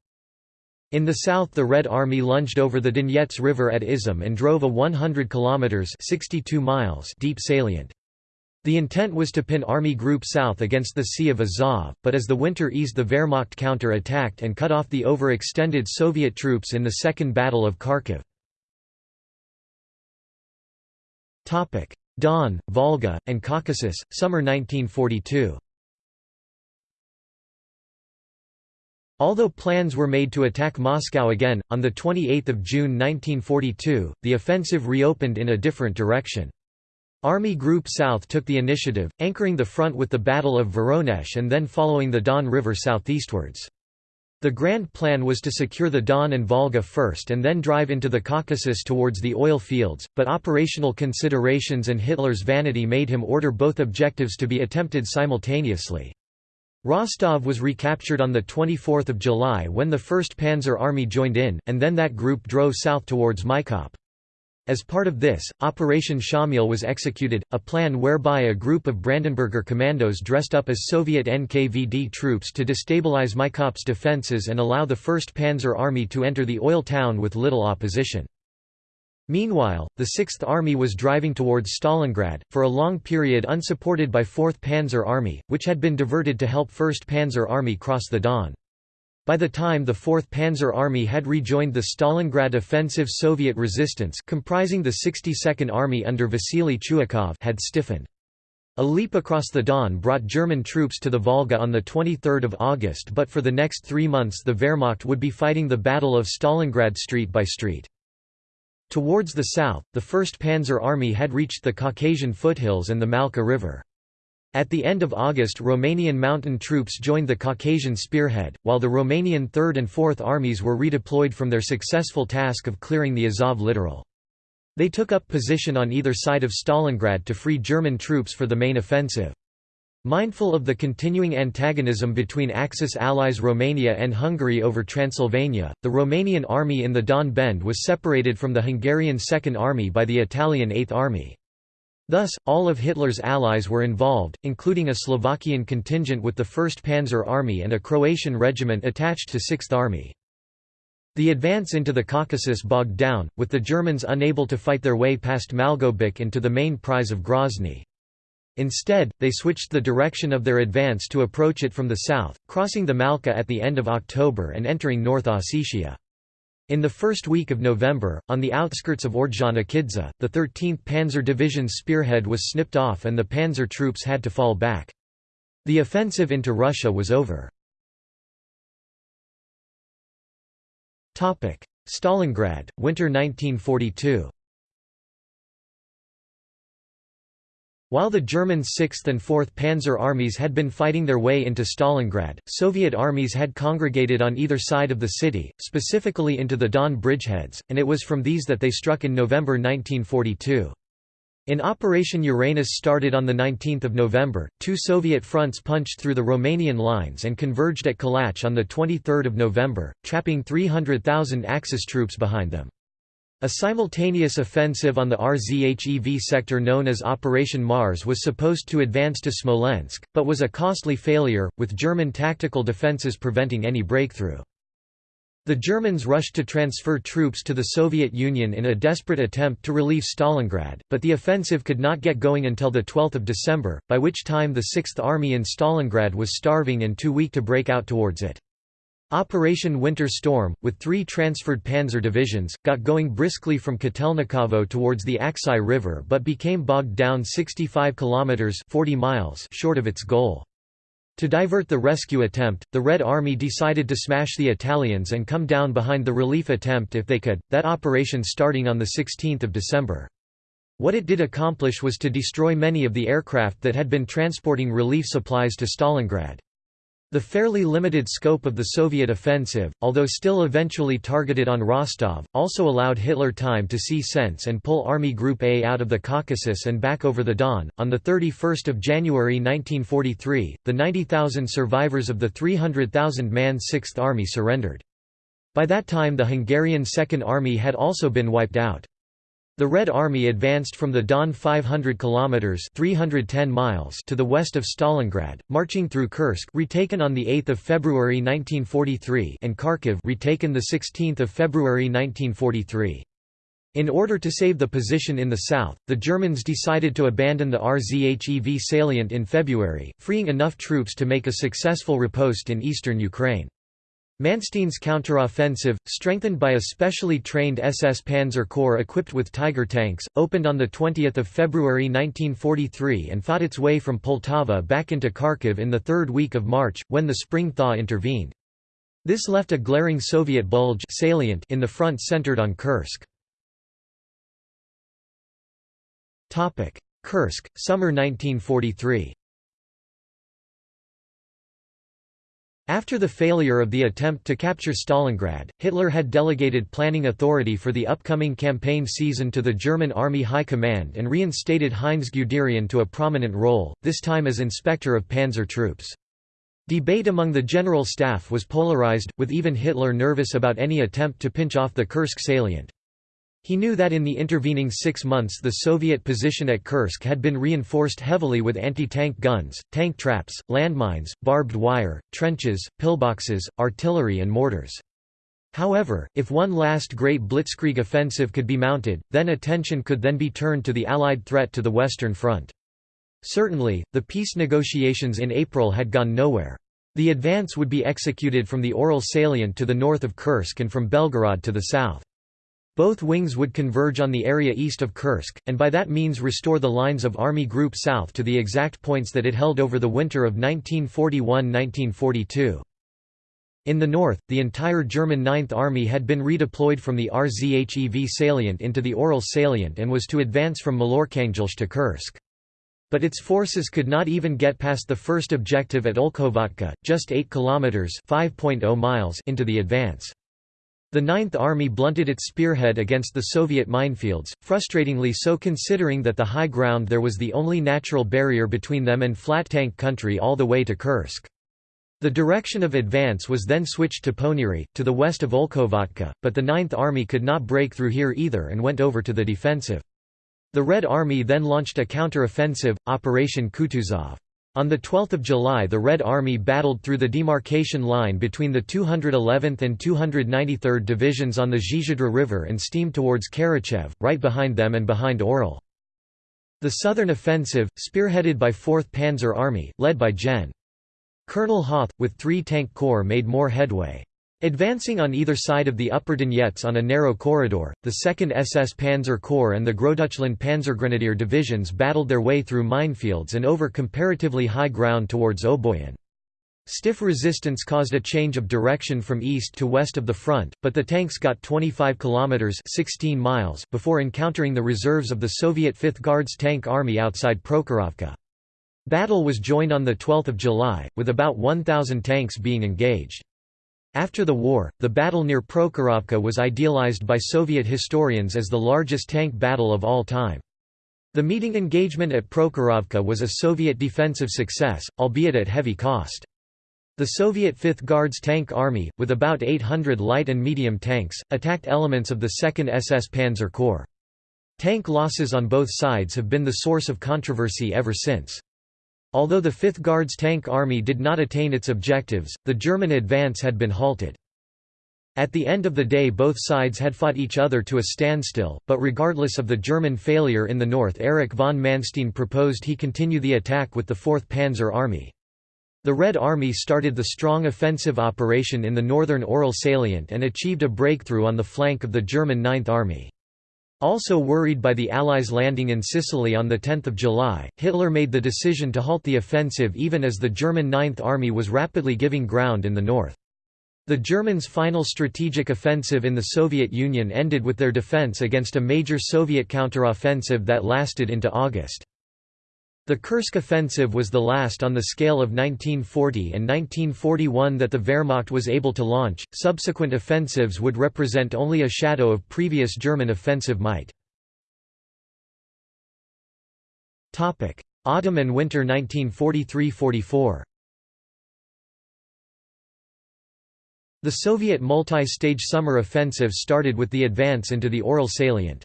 In the south the Red Army lunged over the Donets River at Izum and drove a 100 kilometers 62 miles deep salient. The intent was to pin Army Group South against the Sea of Azov, but as the winter eased the Wehrmacht counter-attacked and cut off the overextended Soviet troops in the Second Battle of Kharkiv. Don, Volga, and Caucasus, summer 1942 Although plans were made to attack Moscow again, on 28 June 1942, the offensive reopened in a different direction. Army Group South took the initiative, anchoring the front with the Battle of Voronezh and then following the Don River southeastwards. The grand plan was to secure the Don and Volga first and then drive into the Caucasus towards the oil fields, but operational considerations and Hitler's vanity made him order both objectives to be attempted simultaneously. Rostov was recaptured on 24 July when the 1st Panzer Army joined in, and then that group drove south towards Maikop. As part of this, Operation Shamil was executed, a plan whereby a group of Brandenburger commandos dressed up as Soviet NKVD troops to destabilize Maikop's defences and allow the 1st Panzer Army to enter the oil town with little opposition. Meanwhile, the Sixth Army was driving towards Stalingrad, for a long period unsupported by 4th Panzer Army, which had been diverted to help 1st Panzer Army cross the Don. By the time the 4th Panzer Army had rejoined the Stalingrad offensive Soviet resistance comprising the 62nd Army under Vasily Chuikov had stiffened. A leap across the Don brought German troops to the Volga on 23 August but for the next three months the Wehrmacht would be fighting the Battle of Stalingrad street by street. Towards the south, the 1st Panzer Army had reached the Caucasian foothills and the Malka River. At the end of August Romanian mountain troops joined the Caucasian spearhead, while the Romanian 3rd and 4th armies were redeployed from their successful task of clearing the Azov littoral. They took up position on either side of Stalingrad to free German troops for the main offensive. Mindful of the continuing antagonism between Axis allies Romania and Hungary over Transylvania, the Romanian army in the Don Bend was separated from the Hungarian Second Army by the Italian Eighth Army. Thus, all of Hitler's allies were involved, including a Slovakian contingent with the 1st Panzer Army and a Croatian regiment attached to 6th Army. The advance into the Caucasus bogged down, with the Germans unable to fight their way past Malgobek into the main prize of Grozny. Instead, they switched the direction of their advance to approach it from the south, crossing the Malka at the end of October and entering North Ossetia. In the first week of November, on the outskirts of Ordzhonikidze, the 13th Panzer Division's spearhead was snipped off and the panzer troops had to fall back. The offensive into Russia was over. Stalingrad, winter 1942 While the German 6th and 4th Panzer armies had been fighting their way into Stalingrad, Soviet armies had congregated on either side of the city, specifically into the Don bridgeheads, and it was from these that they struck in November 1942. In Operation Uranus started on 19 November, two Soviet fronts punched through the Romanian lines and converged at Kalach on 23 November, trapping 300,000 Axis troops behind them. A simultaneous offensive on the RZHEV sector known as Operation Mars was supposed to advance to Smolensk, but was a costly failure, with German tactical defences preventing any breakthrough. The Germans rushed to transfer troops to the Soviet Union in a desperate attempt to relieve Stalingrad, but the offensive could not get going until 12 December, by which time the Sixth Army in Stalingrad was starving and too weak to break out towards it. Operation Winter Storm, with three transferred panzer divisions, got going briskly from Kotelnikovo towards the Aksai River but became bogged down 65 kilometers 40 miles short of its goal. To divert the rescue attempt, the Red Army decided to smash the Italians and come down behind the relief attempt if they could, that operation starting on 16 December. What it did accomplish was to destroy many of the aircraft that had been transporting relief supplies to Stalingrad. The fairly limited scope of the Soviet offensive, although still eventually targeted on Rostov, also allowed Hitler time to see sense and pull Army Group A out of the Caucasus and back over the Don. On the 31st of January 1943, the 90,000 survivors of the 300,000-man Sixth Army surrendered. By that time the Hungarian Second Army had also been wiped out. The Red Army advanced from the Don 500 kilometers (310 miles) to the west of Stalingrad, marching through Kursk, retaken on the 8th of February 1943, and Kharkiv, retaken the 16th of February 1943. In order to save the position in the south, the Germans decided to abandon the RZHEV salient in February, freeing enough troops to make a successful riposte in eastern Ukraine. Manstein's counteroffensive, strengthened by a specially trained SS Panzer Corps equipped with Tiger tanks, opened on 20 February 1943 and fought its way from Poltava back into Kharkiv in the third week of March, when the spring thaw intervened. This left a glaring Soviet bulge salient in the front centered on Kursk. Kursk, summer 1943 After the failure of the attempt to capture Stalingrad, Hitler had delegated planning authority for the upcoming campaign season to the German Army High Command and reinstated Heinz Guderian to a prominent role, this time as inspector of panzer troops. Debate among the general staff was polarized, with even Hitler nervous about any attempt to pinch off the Kursk salient. He knew that in the intervening six months the Soviet position at Kursk had been reinforced heavily with anti-tank guns, tank traps, landmines, barbed wire, trenches, pillboxes, artillery and mortars. However, if one last great blitzkrieg offensive could be mounted, then attention could then be turned to the Allied threat to the Western Front. Certainly, the peace negotiations in April had gone nowhere. The advance would be executed from the Orel salient to the north of Kursk and from Belgorod to the south. Both wings would converge on the area east of Kursk, and by that means restore the lines of Army Group South to the exact points that it held over the winter of 1941–1942. In the north, the entire German Ninth Army had been redeployed from the RZHEV salient into the Orel salient and was to advance from Maloarkhangelsk to Kursk. But its forces could not even get past the first objective at Olkhovatka, just 8 kilometers (5.0 miles) into the advance. The Ninth Army blunted its spearhead against the Soviet minefields, frustratingly so considering that the high ground there was the only natural barrier between them and flat tank country all the way to Kursk. The direction of advance was then switched to Ponyry, to the west of Olkhovatka, but the Ninth Army could not break through here either and went over to the defensive. The Red Army then launched a counter-offensive, Operation Kutuzov. On 12 July the Red Army battled through the demarcation line between the 211th and 293rd Divisions on the Zhizdra River and steamed towards Karachev, right behind them and behind Orel. The southern offensive, spearheaded by 4th Panzer Army, led by Gen. Colonel Hoth, with three tank corps made more headway. Advancing on either side of the upper Donets on a narrow corridor, the 2nd SS Panzer Corps and the Großdeutschland Panzergrenadier divisions battled their way through minefields and over comparatively high ground towards Oboyan. Stiff resistance caused a change of direction from east to west of the front, but the tanks got 25 kilometers (16 miles) before encountering the reserves of the Soviet 5th Guards Tank Army outside Prokhorovka. Battle was joined on 12 July, with about 1,000 tanks being engaged. After the war, the battle near Prokhorovka was idealized by Soviet historians as the largest tank battle of all time. The meeting engagement at Prokhorovka was a Soviet defensive success, albeit at heavy cost. The Soviet 5th Guards Tank Army, with about 800 light and medium tanks, attacked elements of the 2nd SS Panzer Corps. Tank losses on both sides have been the source of controversy ever since. Although the 5th Guards Tank Army did not attain its objectives, the German advance had been halted. At the end of the day both sides had fought each other to a standstill, but regardless of the German failure in the north Erich von Manstein proposed he continue the attack with the 4th Panzer Army. The Red Army started the strong offensive operation in the northern Orel salient and achieved a breakthrough on the flank of the German Ninth Army. Also worried by the Allies' landing in Sicily on 10 July, Hitler made the decision to halt the offensive even as the German Ninth Army was rapidly giving ground in the north. The Germans' final strategic offensive in the Soviet Union ended with their defense against a major Soviet counteroffensive that lasted into August. The Kursk offensive was the last on the scale of 1940 and 1941 that the Wehrmacht was able to launch, subsequent offensives would represent only a shadow of previous German offensive might. Topic: Autumn and winter 1943–44 The Soviet multi-stage summer offensive started with the advance into the Orel salient.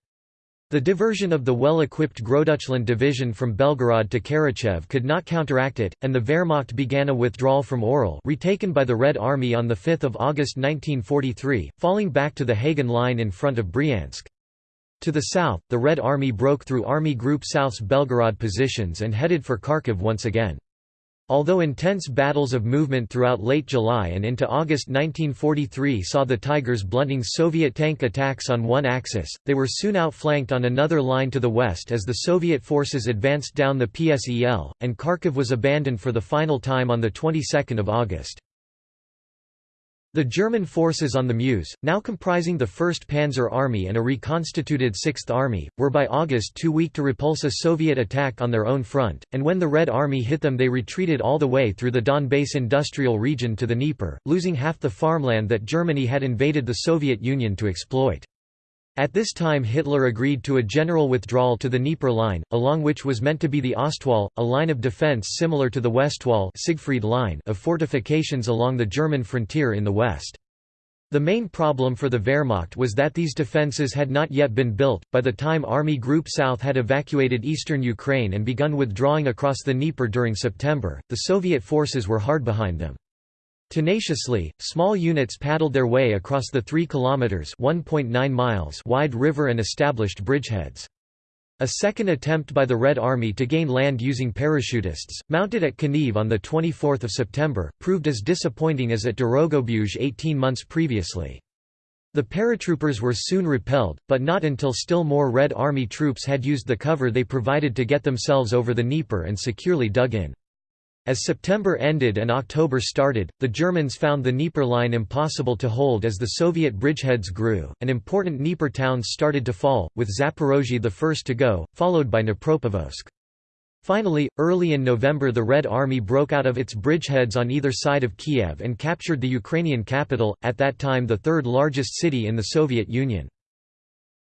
The diversion of the well-equipped Großdeutschland division from Belgorod to Karachev could not counteract it, and the Wehrmacht began a withdrawal from Orel retaken by the Red Army on 5 August 1943, falling back to the Hagen Line in front of Bryansk. To the south, the Red Army broke through Army Group South's Belgorod positions and headed for Kharkiv once again. Although intense battles of movement throughout late July and into August 1943 saw the Tigers blunting Soviet tank attacks on one axis, they were soon outflanked on another line to the west as the Soviet forces advanced down the PSEL, and Kharkiv was abandoned for the final time on the 22nd of August. The German forces on the Mius, now comprising the 1st Panzer Army and a reconstituted 6th Army, were by August too weak to repulse a Soviet attack on their own front, and when the Red Army hit them they retreated all the way through the Donbass industrial region to the Dnieper, losing half the farmland that Germany had invaded the Soviet Union to exploit. At this time Hitler agreed to a general withdrawal to the Dnieper Line, along which was meant to be the Ostwall, a line of defense similar to the Westwall Siegfried line of fortifications along the German frontier in the west. The main problem for the Wehrmacht was that these defences had not yet been built. By the time Army Group South had evacuated eastern Ukraine and begun withdrawing across the Dnieper during September, the Soviet forces were hard behind them. Tenaciously, small units paddled their way across the 3 kilometers (1.9 miles) wide river and established bridgeheads. A second attempt by the Red Army to gain land using parachutists, mounted at Kaniv on 24 September, proved as disappointing as at Dorogobuzh 18 months previously. The paratroopers were soon repelled, but not until still more Red Army troops had used the cover they provided to get themselves over the Dnieper and securely dug in. As September ended and October started, the Germans found the Dnieper line impossible to hold as the Soviet bridgeheads grew, and important Dnieper towns started to fall, with Zaporozhye the first to go, followed by Dnipropetrovsk. Finally, early in November the Red Army broke out of its bridgeheads on either side of Kiev and captured the Ukrainian capital, at that time the third largest city in the Soviet Union.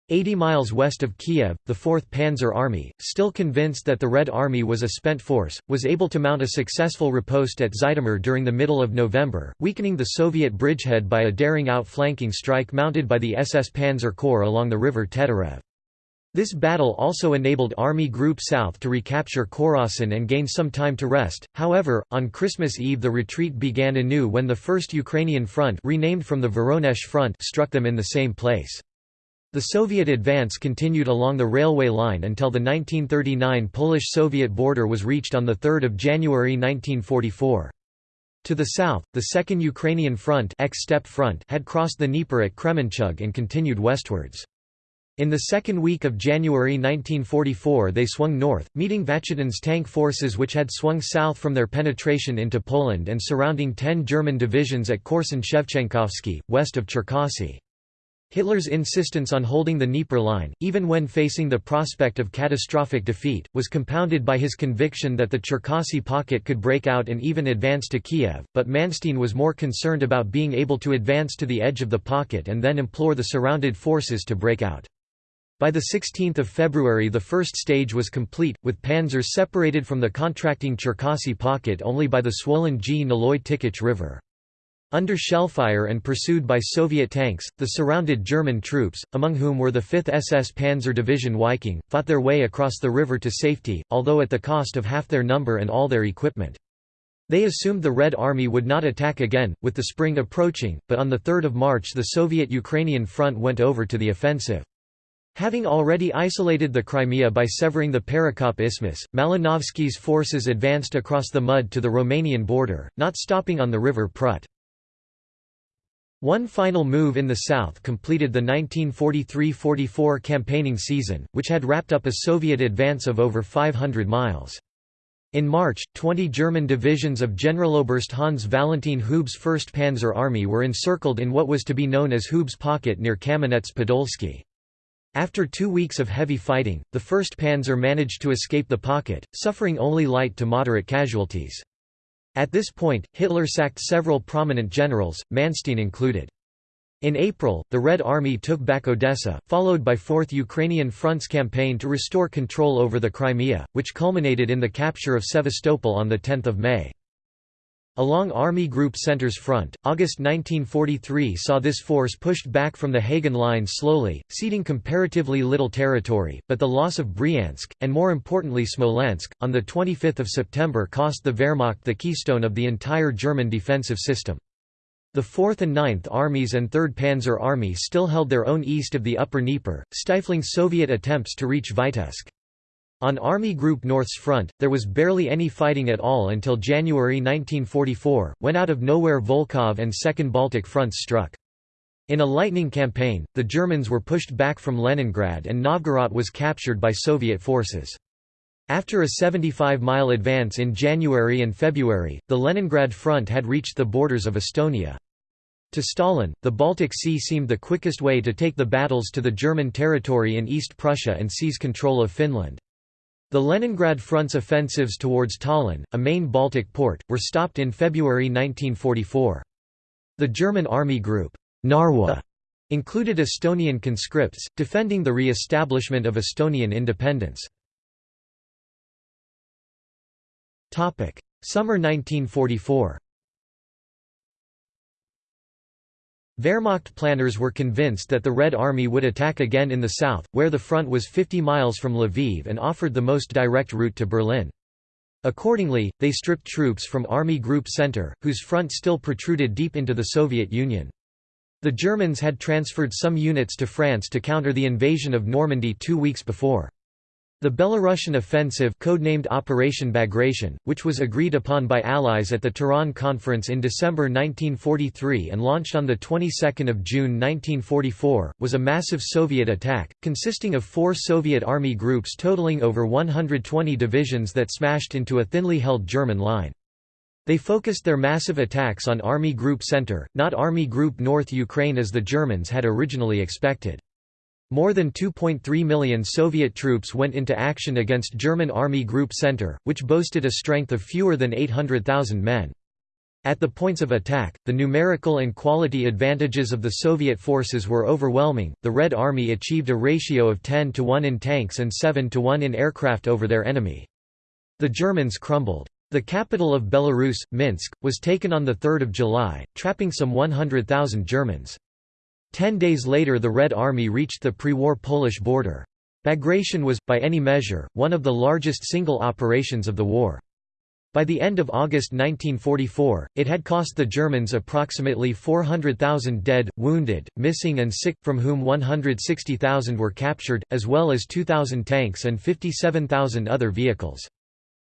80 miles west of Kiev, the 4th Panzer Army, still convinced that the Red Army was a spent force, was able to mount a successful riposte at Zhytomyr during the middle of November, weakening the Soviet bridgehead by a daring outflanking strike mounted by the SS Panzer Corps along the river Teterev. This battle also enabled Army Group South to recapture Korosten and gain some time to rest. However, on Christmas Eve the retreat began anew when the 1st Ukrainian Front renamed from the Voronezh Front struck them in the same place. The Soviet advance continued along the railway line until the 1939 Polish-Soviet border was reached on 3 January 1944. To the south, the Second Ukrainian Front, front had crossed the Dnieper at Kremenchug and continued westwards. In the second week of January 1944 they swung north, meeting Vatutin's tank forces which had swung south from their penetration into Poland and surrounding ten German divisions at Korsun-Shevchenkovsky, west of Cherkasy. Hitler's insistence on holding the Dnieper line, even when facing the prospect of catastrophic defeat, was compounded by his conviction that the Cherkasy pocket could break out and even advance to Kiev, but Manstein was more concerned about being able to advance to the edge of the pocket and then implore the surrounded forces to break out. By 16 February the first stage was complete, with panzers separated from the contracting Cherkasy pocket only by the swollen Gniloy Tikich River. Under shellfire and pursued by Soviet tanks, the surrounded German troops, among whom were the 5th SS Panzer Division Viking, fought their way across the river to safety, although at the cost of half their number and all their equipment. They assumed the Red Army would not attack again, with the spring approaching, but on 3 March the Soviet-Ukrainian front went over to the offensive. Having already isolated the Crimea by severing the Perekop Isthmus, Malinovsky's forces advanced across the mud to the Romanian border, not stopping on the river Prut. One final move in the south completed the 1943–44 campaigning season, which had wrapped up a Soviet advance of over 500 miles. In March, 20 German divisions of Generaloberst Hans Valentin Hube's 1st Panzer Army were encircled in what was to be known as Hube's Pocket near Kamenets-Podolsky. After two weeks of heavy fighting, the 1st Panzer managed to escape the pocket, suffering only light to moderate casualties. At this point, Hitler sacked several prominent generals, Manstein included. In April, the Red Army took back Odessa, followed by 4th Ukrainian Front's campaign to restore control over the Crimea, which culminated in the capture of Sevastopol on 10 May. Along Army Group Center's front, August 1943 saw this force pushed back from the Hagen Line slowly, ceding comparatively little territory, but the loss of Bryansk, and more importantly Smolensk, on 25 September cost the Wehrmacht the keystone of the entire German defensive system. The 4th and 9th Armies and 3rd Panzer Army still held their own east of the Upper Dnieper, stifling Soviet attempts to reach Vitebsk. On Army Group North's front, there was barely any fighting at all until January 1944, when out of nowhere Volkhov and Second Baltic fronts struck. In a lightning campaign, the Germans were pushed back from Leningrad and Novgorod was captured by Soviet forces. After a 75-mile advance in January and February, the Leningrad front had reached the borders of Estonia. To Stalin, the Baltic Sea seemed the quickest way to take the battles to the German territory in East Prussia and seize control of Finland. The Leningrad Front's offensives towards Tallinn, a main Baltic port, were stopped in February 1944. The German Army Group Narwa included Estonian conscripts, defending the re-establishment of Estonian independence. Summer 1944 Wehrmacht planners were convinced that the Red Army would attack again in the south, where the front was 50 miles from Lviv and offered the most direct route to Berlin. Accordingly, they stripped troops from Army Group Center, whose front still protruded deep into the Soviet Union. The Germans had transferred some units to France to counter the invasion of Normandy two weeks before. The Belarusian offensive codenamed Operation Bagration, which was agreed upon by Allies at the Tehran Conference in December 1943 and launched on the 22nd of June 1944, was a massive Soviet attack, consisting of four Soviet army groups totaling over 120 divisions that smashed into a thinly held German line. They focused their massive attacks on Army Group Center, not Army Group North Ukraine as the Germans had originally expected. More than 2.3 million Soviet troops went into action against German Army Group Center, which boasted a strength of fewer than 800,000 men. At the points of attack, the numerical and quality advantages of the Soviet forces were overwhelming. The Red Army achieved a ratio of 10 to 1 in tanks and 7 to 1 in aircraft over their enemy. The Germans crumbled. The capital of Belarus, Minsk, was taken on 3 July, trapping some 100,000 Germans. Ten days later the Red Army reached the pre-war Polish border. Bagration was, by any measure, one of the largest single operations of the war. By the end of August 1944, it had cost the Germans approximately 400,000 dead, wounded, missing and sick, from whom 160,000 were captured, as well as 2,000 tanks and 57,000 other vehicles.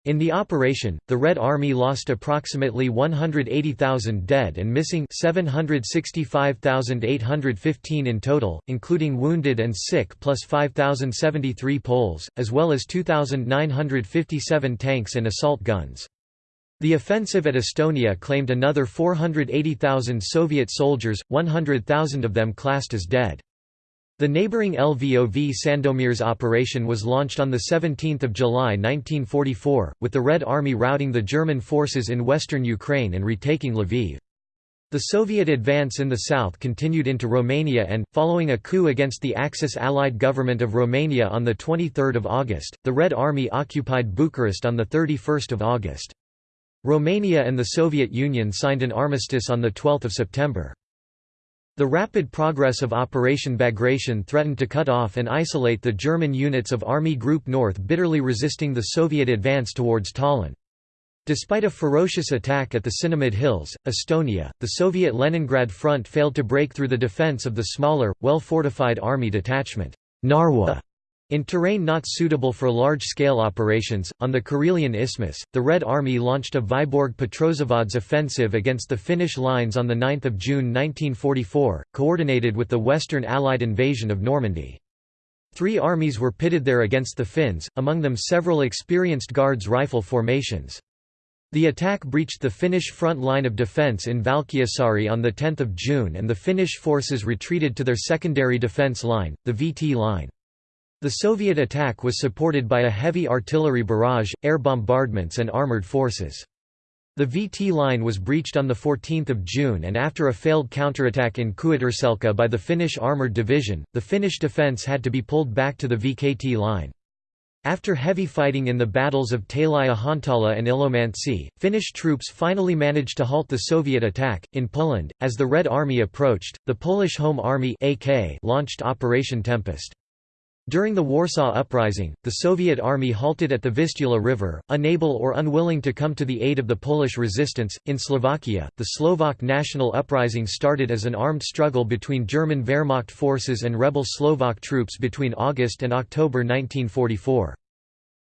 In the operation, the Red Army lost approximately 180,000 dead and missing 765,815 in total, including wounded and sick plus 5,073 Poles, as well as 2,957 tanks and assault guns. The offensive at Estonia claimed another 480,000 Soviet soldiers, 100,000 of them classed as dead. The neighboring Lvov Sandomierz operation was launched on 17 July 1944, with the Red Army routing the German forces in western Ukraine and retaking Lviv. The Soviet advance in the south continued into Romania and, following a coup against the Axis Allied government of Romania on 23 August, the Red Army occupied Bucharest on 31 August. Romania and the Soviet Union signed an armistice on 12 September. The rapid progress of Operation Bagration threatened to cut off and isolate the German units of Army Group North bitterly resisting the Soviet advance towards Tallinn. Despite a ferocious attack at the Sinimäed Hills, Estonia, the Soviet Leningrad front failed to break through the defense of the smaller, well-fortified army detachment Narwa in terrain not suitable for large-scale operations, on the Karelian Isthmus, the Red Army launched a Vyborg Petrozavodsk offensive against the Finnish lines on 9 June 1944, coordinated with the Western Allied invasion of Normandy. Three armies were pitted there against the Finns, among them several experienced Guards rifle formations. The attack breached the Finnish front line of defence in Valkeasaari on 10 June and the Finnish forces retreated to their secondary defence line, the VT line. The Soviet attack was supported by a heavy artillery barrage, air bombardments and armoured forces. The VT line was breached on 14 June and after a failed counterattack in Kuuterselkä by the Finnish Armoured Division, the Finnish defence had to be pulled back to the VKT line. After heavy fighting in the battles of Tali-Ihantala and Ilomantsi, Finnish troops finally managed to halt the Soviet attack. In Poland, as the Red Army approached, the Polish Home Army AK launched Operation Tempest. During the Warsaw Uprising, the Soviet army halted at the Vistula River, unable or unwilling to come to the aid of the Polish resistance. In Slovakia, the Slovak national uprising started as an armed struggle between German Wehrmacht forces and rebel Slovak troops between August and October 1944.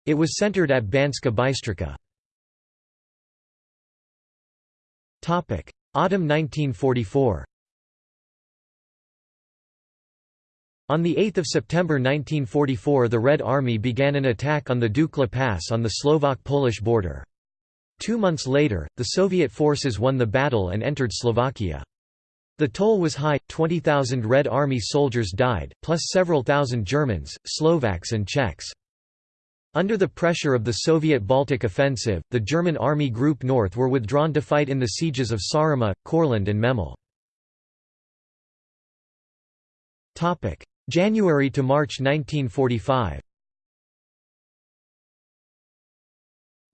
It was centered at Banska Bystrica. Autumn 1944 On 8 September 1944 the Red Army began an attack on the Dukla Pass on the Slovak-Polish border. Two months later, the Soviet forces won the battle and entered Slovakia. The toll was high, 20,000 Red Army soldiers died, plus several thousand Germans, Slovaks and Czechs. Under the pressure of the Soviet Baltic offensive, the German Army Group North were withdrawn to fight in the sieges of Saaremaa, Courland and Memel. January to March 1945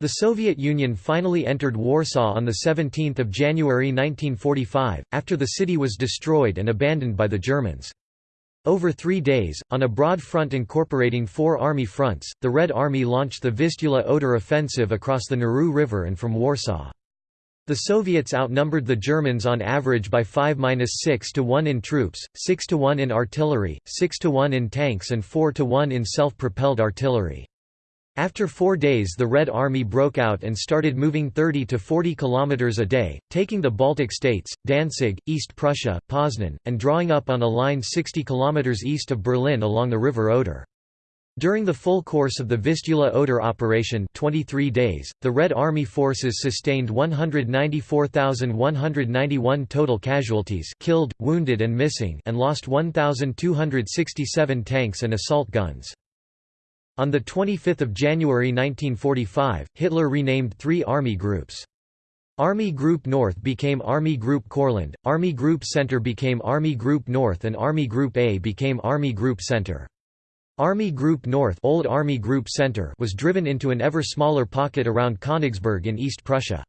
The Soviet Union finally entered Warsaw on 17 January 1945, after the city was destroyed and abandoned by the Germans. Over three days, on a broad front incorporating four army fronts, the Red Army launched the Vistula-Oder offensive across the Narew River and from Warsaw. The Soviets outnumbered the Germans on average by 5–6 to 1 in troops, 6 to 1 in artillery, 6 to 1 in tanks and 4 to 1 in self-propelled artillery. After four days the Red Army broke out and started moving 30 to 40 kilometers a day, taking the Baltic states, Danzig, East Prussia, Poznan, and drawing up on a line 60 kilometers east of Berlin along the river Oder. During the full course of the Vistula Oder operation 23 days, the Red Army forces sustained 194,191 total casualties killed, wounded and missing and lost 1,267 tanks and assault guns. On 25 January 1945, Hitler renamed three army groups. Army Group North became Army Group Courland, Army Group Center became Army Group North and Army Group A became Army Group Center. Army Group North Old Army Group Center was driven into an ever smaller pocket around Königsberg in East Prussia.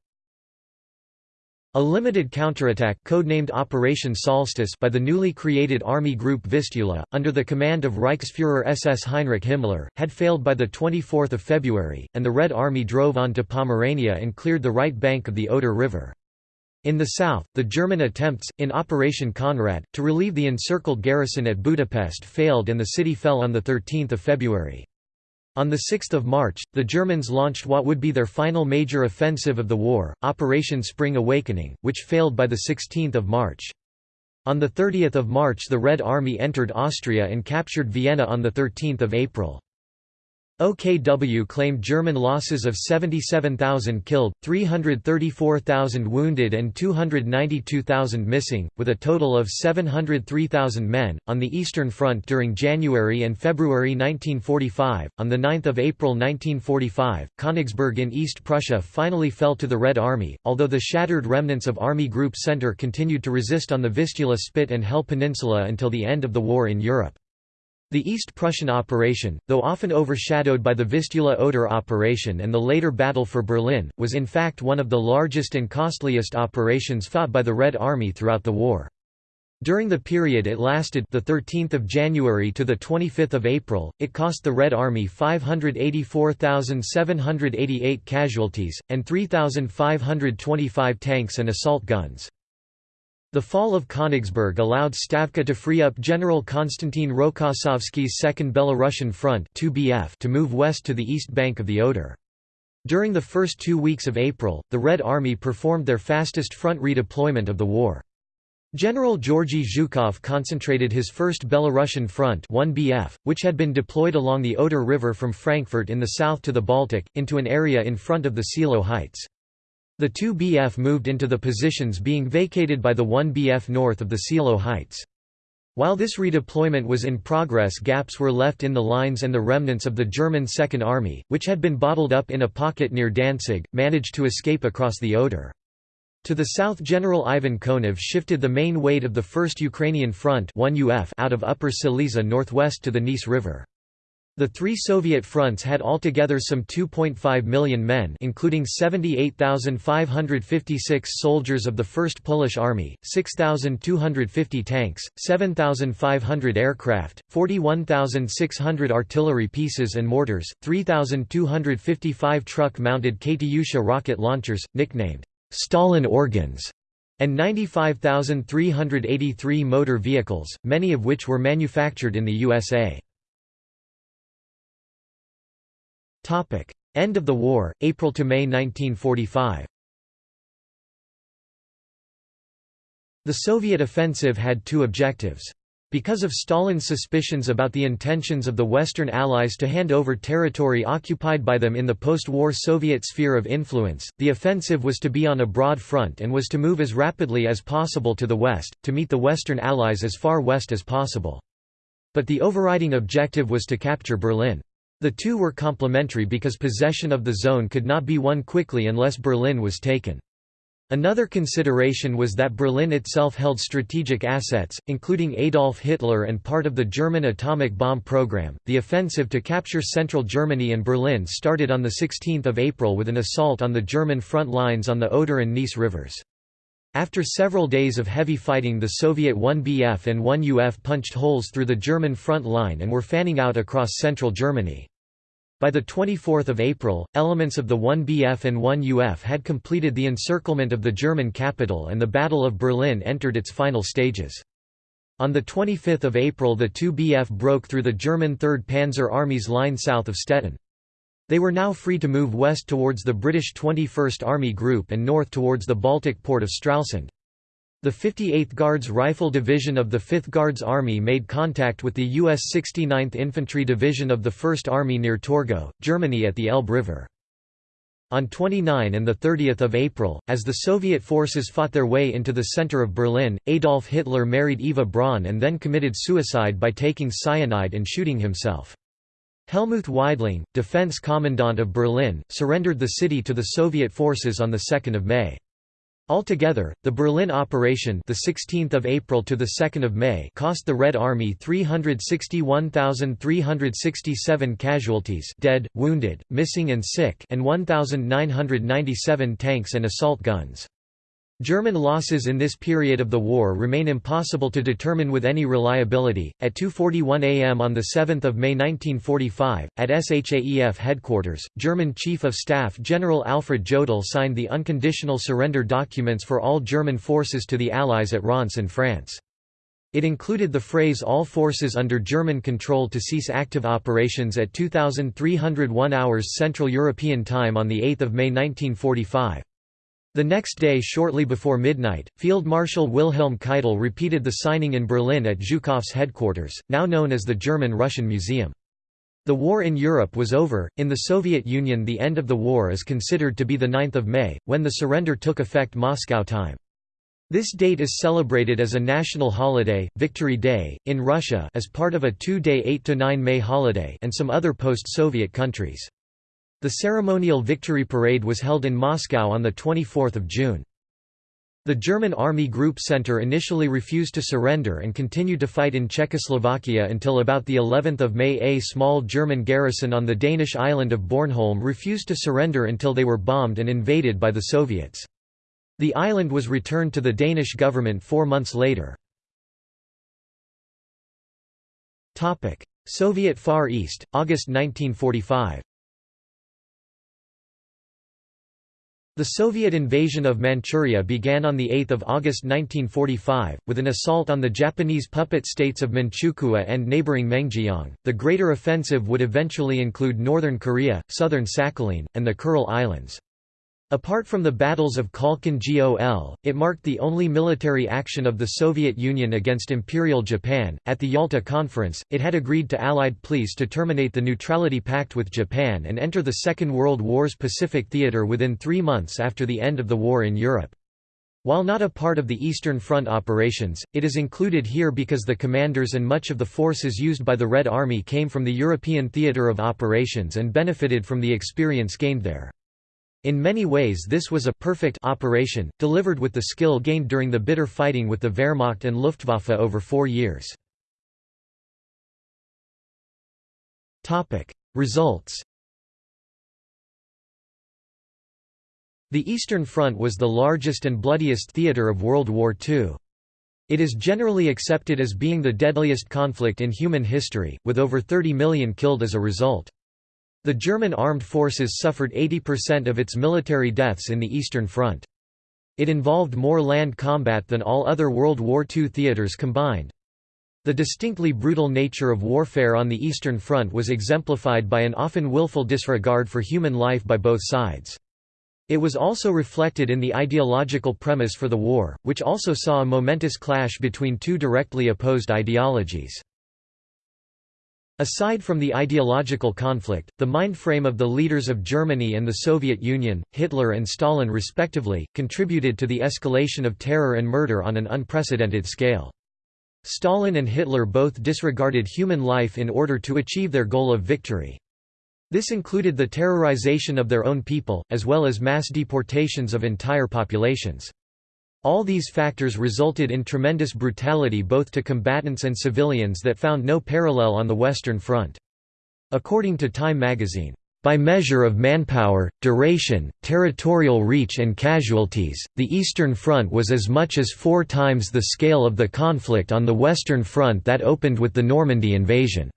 A limited counterattack codenamed Operation Solstice by the newly created Army Group Vistula, under the command of Reichsfuhrer SS Heinrich Himmler, had failed by 24 February, and the Red Army drove on to Pomerania and cleared the right bank of the Oder River. In the south, the German attempts, in Operation Konrad, to relieve the encircled garrison at Budapest failed and the city fell on 13 February. On 6 March, the Germans launched what would be their final major offensive of the war, Operation Spring Awakening, which failed by 16 March. On 30 March the Red Army entered Austria and captured Vienna on 13 April. OKW claimed German losses of 77,000 killed, 334,000 wounded, and 292,000 missing, with a total of 703,000 men. On the Eastern Front during January and February 1945, on 9 April 1945, Königsberg in East Prussia finally fell to the Red Army, although the shattered remnants of Army Group Center continued to resist on the Vistula Spit and Hel Peninsula until the end of the war in Europe. The East Prussian operation, though often overshadowed by the Vistula-Oder operation and the later Battle for Berlin, was in fact one of the largest and costliest operations fought by the Red Army throughout the war. During the period it lasted the 13th of January to the 25th of April, it cost the Red Army 584,788 casualties and 3,525 tanks and assault guns. The fall of Königsberg allowed Stavka to free up General Konstantin Rokossovsky's Second Belarusian Front to move west to the east bank of the Oder. During the first two weeks of April, the Red Army performed their fastest front redeployment of the war. General Georgy Zhukov concentrated his 1st Belarusian Front 1BF, which had been deployed along the Oder River from Frankfurt in the south to the Baltic, into an area in front of the Seelow Heights. The 2 BF moved into the positions being vacated by the 1 BF north of the Seelow Heights. While this redeployment was in progress gaps were left in the lines and the remnants of the German Second Army, which had been bottled up in a pocket near Danzig, managed to escape across the Oder. To the south General Ivan Konev shifted the main weight of the 1st Ukrainian Front 1 UF out of Upper Silesia northwest to the Neisse River. The three Soviet fronts had altogether some 2.5 million men including 78,556 soldiers of the 1st Polish Army, 6,250 tanks, 7,500 aircraft, 41,600 artillery pieces and mortars, 3,255 truck-mounted Katyusha rocket launchers, nicknamed Stalin organs, and 95,383 motor vehicles, many of which were manufactured in the USA. End of the war, April to May 1945 The Soviet offensive had two objectives. Because of Stalin's suspicions about the intentions of the Western Allies to hand over territory occupied by them in the post-war Soviet sphere of influence, the offensive was to be on a broad front and was to move as rapidly as possible to the west, to meet the Western Allies as far west as possible. But the overriding objective was to capture Berlin. The two were complementary because possession of the zone could not be won quickly unless Berlin was taken. Another consideration was that Berlin itself held strategic assets, including Adolf Hitler and part of the German atomic bomb program. The offensive to capture central Germany and Berlin started on 16 April with an assault on the German front lines on the Oder and Neisse rivers. After several days of heavy fighting the Soviet 1BF and 1UF punched holes through the German front line and were fanning out across central Germany. By 24 April, elements of the 1BF and 1UF had completed the encirclement of the German capital and the Battle of Berlin entered its final stages. On 25 April the 2BF broke through the German 3rd Panzer Army's line south of Stettin. They were now free to move west towards the British 21st Army Group and north towards the Baltic port of Stralsund. The 58th Guards Rifle Division of the 5th Guards Army made contact with the U.S. 69th Infantry Division of the 1st Army near Torgau, Germany at the Elbe River. On 29 and 30 April, as the Soviet forces fought their way into the center of Berlin, Adolf Hitler married Eva Braun and then committed suicide by taking cyanide and shooting himself. Helmuth Weidling, defense commandant of Berlin, surrendered the city to the Soviet forces on 2 May. Altogether, the Berlin operation, the 16th of April to the 2nd of May, cost the Red Army 361,367 casualties, dead, wounded, missing and sick, and 1,997 tanks and assault guns. German losses in this period of the war remain impossible to determine with any reliability. At 2:41 a.m. on the 7th of May 1945, at SHAEF headquarters, German Chief of Staff General Alfred Jodl signed the unconditional surrender documents for all German forces to the Allies at Reims in France. It included the phrase all forces under German control to cease active operations at 2301 hours Central European Time on 8 May 1945. The next day shortly before midnight, Field Marshal Wilhelm Keitel repeated the signing in Berlin at Zhukov's headquarters, now known as the German-Russian Museum. The war in Europe was over. In the Soviet Union, the end of the war is considered to be the 9th of May, when the surrender took effect Moscow time. This date is celebrated as a national holiday, Victory Day, in Russia as part of a two-day 8–9 May holiday and some other post-Soviet countries. The ceremonial victory parade was held in Moscow on 24 June. The German Army Group Center initially refused to surrender and continued to fight in Czechoslovakia until about the 11th of May a small German garrison on the Danish island of Bornholm refused to surrender until they were bombed and invaded by the Soviets. The island was returned to the Danish government four months later. Soviet Far East, August 1945 The Soviet invasion of Manchuria began on 8 August 1945, with an assault on the Japanese puppet states of Manchukuo and neighboring Mengjiang. The Greater Offensive would eventually include northern Korea, southern Sakhalin, and the Kuril Islands. Apart from the battles of Khalkhin Gol, it marked the only military action of the Soviet Union against Imperial Japan. At the Yalta Conference, it had agreed to Allied pleas to terminate the Neutrality Pact with Japan and enter the Second World War's Pacific Theater within three months after the end of the war in Europe. While not a part of the Eastern Front operations, it is included here because the commanders and much of the forces used by the Red Army came from the European theater of operations and benefited from the experience gained there. In many ways this was a perfect operation, delivered with the skill gained during the bitter fighting with the Wehrmacht and Luftwaffe over four years. Results The Eastern Front was the largest and bloodiest theatre of World War II. It is generally accepted as being the deadliest conflict in human history, with over 30 million killed as a result. The German armed forces suffered 80% of its military deaths in the Eastern Front. It involved more land combat than all other World War II theaters combined. The distinctly brutal nature of warfare on the Eastern Front was exemplified by an often willful disregard for human life by both sides. It was also reflected in the ideological premise for the war, which also saw a momentous clash between two directly opposed ideologies. Aside from the ideological conflict, the mind frame of the leaders of Germany and the Soviet Union, Hitler and Stalin respectively, contributed to the escalation of terror and murder on an unprecedented scale. Stalin and Hitler both disregarded human life in order to achieve their goal of victory. This included the terrorization of their own people, as well as mass deportations of entire populations. All these factors resulted in tremendous brutality both to combatants and civilians that found no parallel on the Western Front. According to Time magazine, by measure of manpower, duration, territorial reach and casualties, the Eastern Front was as much as four times the scale of the conflict on the Western Front that opened with the Normandy invasion.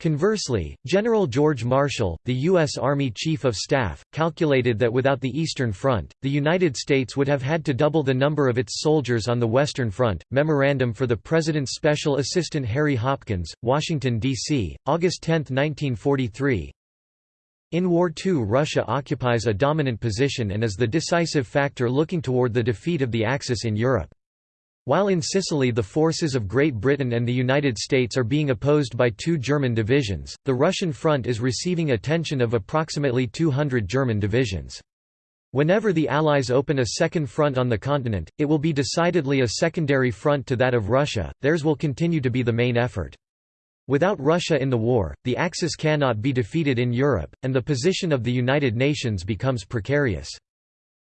Conversely, General George Marshall, the U.S. Army Chief of Staff, calculated that without the Eastern Front, the United States would have had to double the number of its soldiers on the Western Front. Memorandum for the President's Special Assistant Harry Hopkins, Washington, D.C., August 10, 1943. In War II Russia occupies a dominant position and is the decisive factor looking toward the defeat of the Axis in Europe. While in Sicily the forces of Great Britain and the United States are being opposed by two German divisions, the Russian front is receiving attention of approximately 200 German divisions. Whenever the Allies open a second front on the continent, it will be decidedly a secondary front to that of Russia, theirs will continue to be the main effort. Without Russia in the war, the Axis cannot be defeated in Europe, and the position of the United Nations becomes precarious.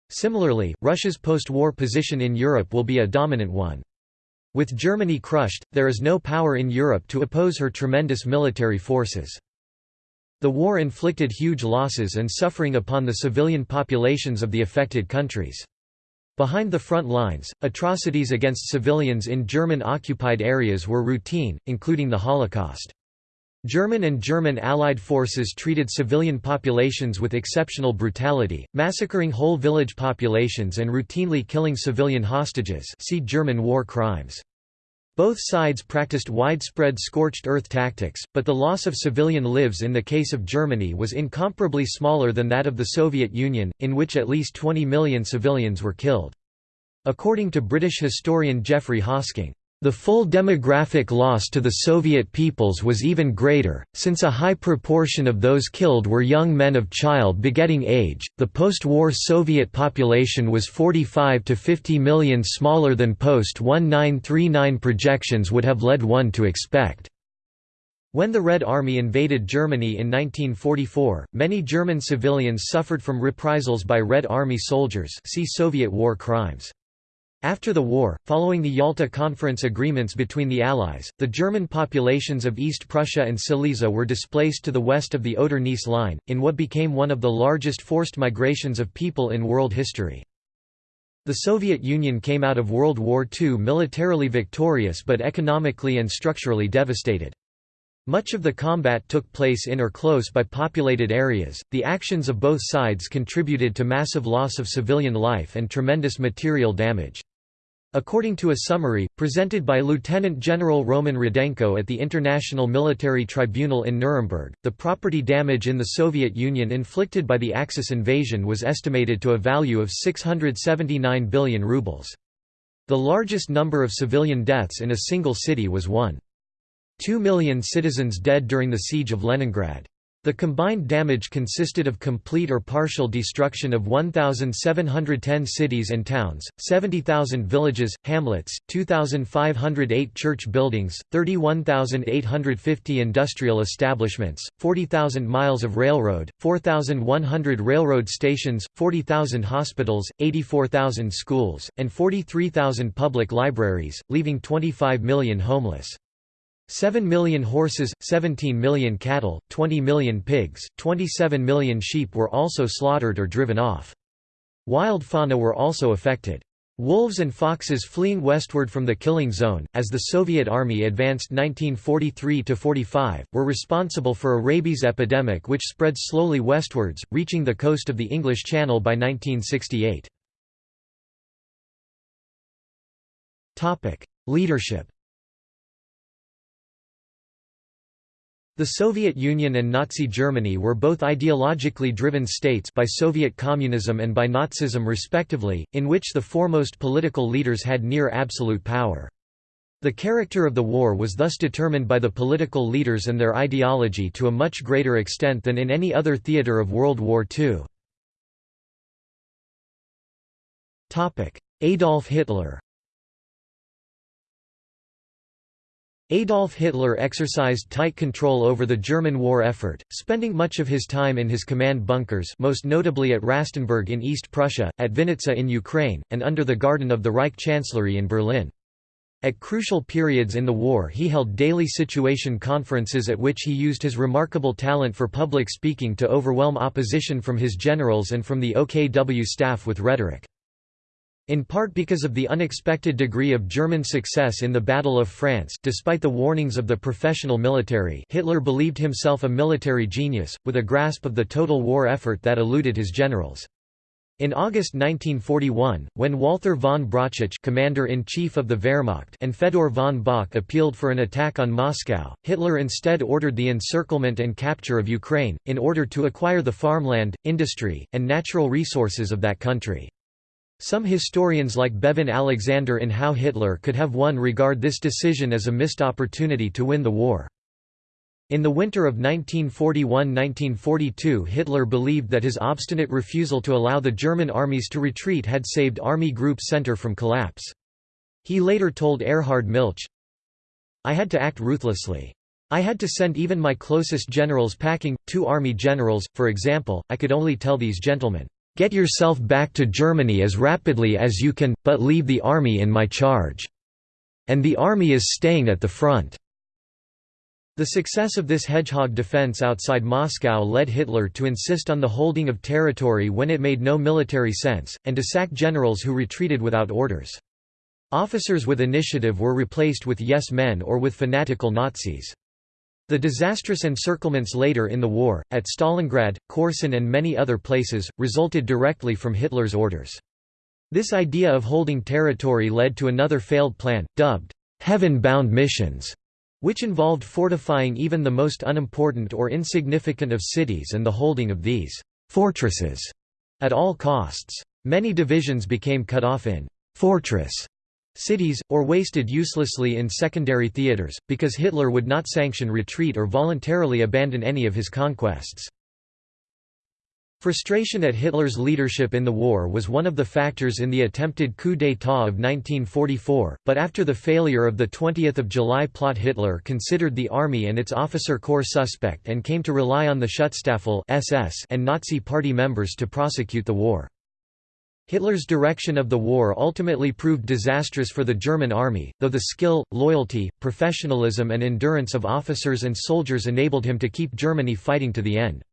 Similarly, Russia's post-war position in Europe will be a dominant one. With Germany crushed, there is no power in Europe to oppose her tremendous military forces. The war inflicted huge losses and suffering upon the civilian populations of the affected countries. Behind the front lines, atrocities against civilians in German-occupied areas were routine, including the Holocaust. German and German Allied forces treated civilian populations with exceptional brutality, massacring whole village populations and routinely killing civilian hostages see German war crimes. Both sides practiced widespread scorched earth tactics, but the loss of civilian lives in the case of Germany was incomparably smaller than that of the Soviet Union, in which at least 20 million civilians were killed. According to British historian Geoffrey Hosking, the full demographic loss to the Soviet peoples was even greater, since a high proportion of those killed were young men of child-begetting age. The post-war Soviet population was 45 to 50 million smaller than post-1939 projections would have led one to expect. When the Red Army invaded Germany in 1944, many German civilians suffered from reprisals by Red Army soldiers see Soviet war crimes. After the war, following the Yalta Conference agreements between the Allies, the German populations of East Prussia and Silesia were displaced to the west of the Oder-Neisse line, in what became one of the largest forced migrations of people in world history. The Soviet Union came out of World War II militarily victorious but economically and structurally devastated. Much of the combat took place in or close by populated areas. The actions of both sides contributed to massive loss of civilian life and tremendous material damage. According to a summary, presented by Lieutenant General Roman Rudenko at the International Military Tribunal in Nuremberg, the property damage in the Soviet Union inflicted by the Axis invasion was estimated to a value of 679 billion rubles. The largest number of civilian deaths in a single city was 1. Two million citizens dead during the siege of Leningrad. The combined damage consisted of complete or partial destruction of 1,710 cities and towns, 70,000 villages, hamlets, 2,508 church buildings, 31,850 industrial establishments, 40,000 miles of railroad, 4,100 railroad stations, 40,000 hospitals, 84,000 schools, and 43,000 public libraries, leaving 25 million homeless. 7 million horses, 17 million cattle, 20 million pigs, 27 million sheep were also slaughtered or driven off. Wild fauna were also affected. Wolves and foxes fleeing westward from the killing zone, as the Soviet Army advanced 1943–45, were responsible for a rabies epidemic which spread slowly westwards, reaching the coast of the English Channel by 1968. Leadership The Soviet Union and Nazi Germany were both ideologically driven states by Soviet communism and by Nazism respectively, in which the foremost political leaders had near absolute power. The character of the war was thus determined by the political leaders and their ideology to a much greater extent than in any other theater of World War II. Adolf Hitler Adolf Hitler exercised tight control over the German war effort, spending much of his time in his command bunkers most notably at Rastenburg in East Prussia, at Vinnitsa in Ukraine, and under the garden of the Reich Chancellery in Berlin. At crucial periods in the war he held daily situation conferences at which he used his remarkable talent for public speaking to overwhelm opposition from his generals and from the OKW staff with rhetoric. In part because of the unexpected degree of German success in the Battle of France despite the warnings of the professional military Hitler believed himself a military genius, with a grasp of the total war effort that eluded his generals. In August 1941, when Walther von Brauchitsch commander-in-chief of the Wehrmacht and Fedor von Bock appealed for an attack on Moscow, Hitler instead ordered the encirclement and capture of Ukraine, in order to acquire the farmland, industry, and natural resources of that country. Some historians like Bevin Alexander in How Hitler Could Have Won regard this decision as a missed opportunity to win the war. In the winter of 1941–1942 Hitler believed that his obstinate refusal to allow the German armies to retreat had saved Army Group Center from collapse. He later told Erhard Milch, I had to act ruthlessly. I had to send even my closest generals packing, two army generals, for example, I could only tell these gentlemen, Get yourself back to Germany as rapidly as you can, but leave the army in my charge. And the army is staying at the front. The success of this hedgehog defense outside Moscow led Hitler to insist on the holding of territory when it made no military sense, and to sack generals who retreated without orders. Officers with initiative were replaced with yes-men or with fanatical Nazis. The disastrous encirclements later in the war, at Stalingrad, Korsun and many other places, resulted directly from Hitler's orders. This idea of holding territory led to another failed plan, dubbed, "'heaven-bound missions' which involved fortifying even the most unimportant or insignificant of cities and the holding of these «fortresses» at all costs. Many divisions became cut off in «fortress» cities, or wasted uselessly in secondary theaters, because Hitler would not sanction retreat or voluntarily abandon any of his conquests. Frustration at Hitler's leadership in the war was one of the factors in the attempted coup d'état of 1944, but after the failure of the 20th of July plot Hitler considered the army and its officer corps suspect and came to rely on the Schutzstaffel SS and Nazi party members to prosecute the war. Hitler's direction of the war ultimately proved disastrous for the German army, though the skill, loyalty, professionalism and endurance of officers and soldiers enabled him to keep Germany fighting to the end.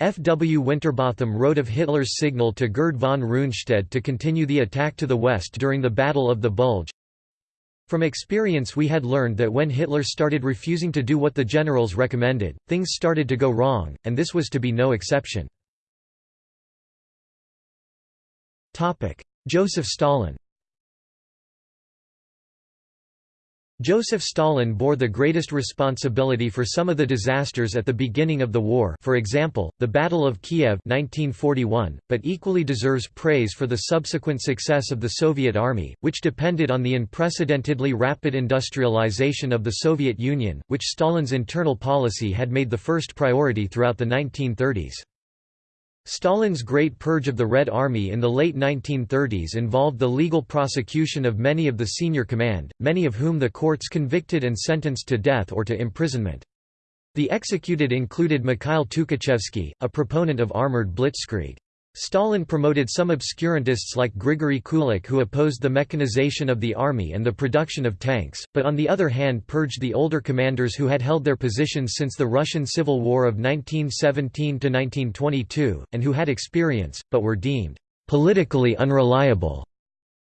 F. W. Winterbotham wrote of Hitler's signal to Gerd von Rundstedt to continue the attack to the west during the Battle of the Bulge, From experience we had learned that when Hitler started refusing to do what the generals recommended, things started to go wrong, and this was to be no exception. Joseph Stalin Joseph Stalin bore the greatest responsibility for some of the disasters at the beginning of the war for example, the Battle of Kiev 1941, but equally deserves praise for the subsequent success of the Soviet Army, which depended on the unprecedentedly rapid industrialization of the Soviet Union, which Stalin's internal policy had made the first priority throughout the 1930s. Stalin's Great Purge of the Red Army in the late 1930s involved the legal prosecution of many of the senior command, many of whom the courts convicted and sentenced to death or to imprisonment. The executed included Mikhail Tukhachevsky, a proponent of armored blitzkrieg. Stalin promoted some obscurantists like Grigory Kulik who opposed the mechanization of the army and the production of tanks, but on the other hand purged the older commanders who had held their positions since the Russian Civil War of 1917–1922, and who had experience, but were deemed politically unreliable.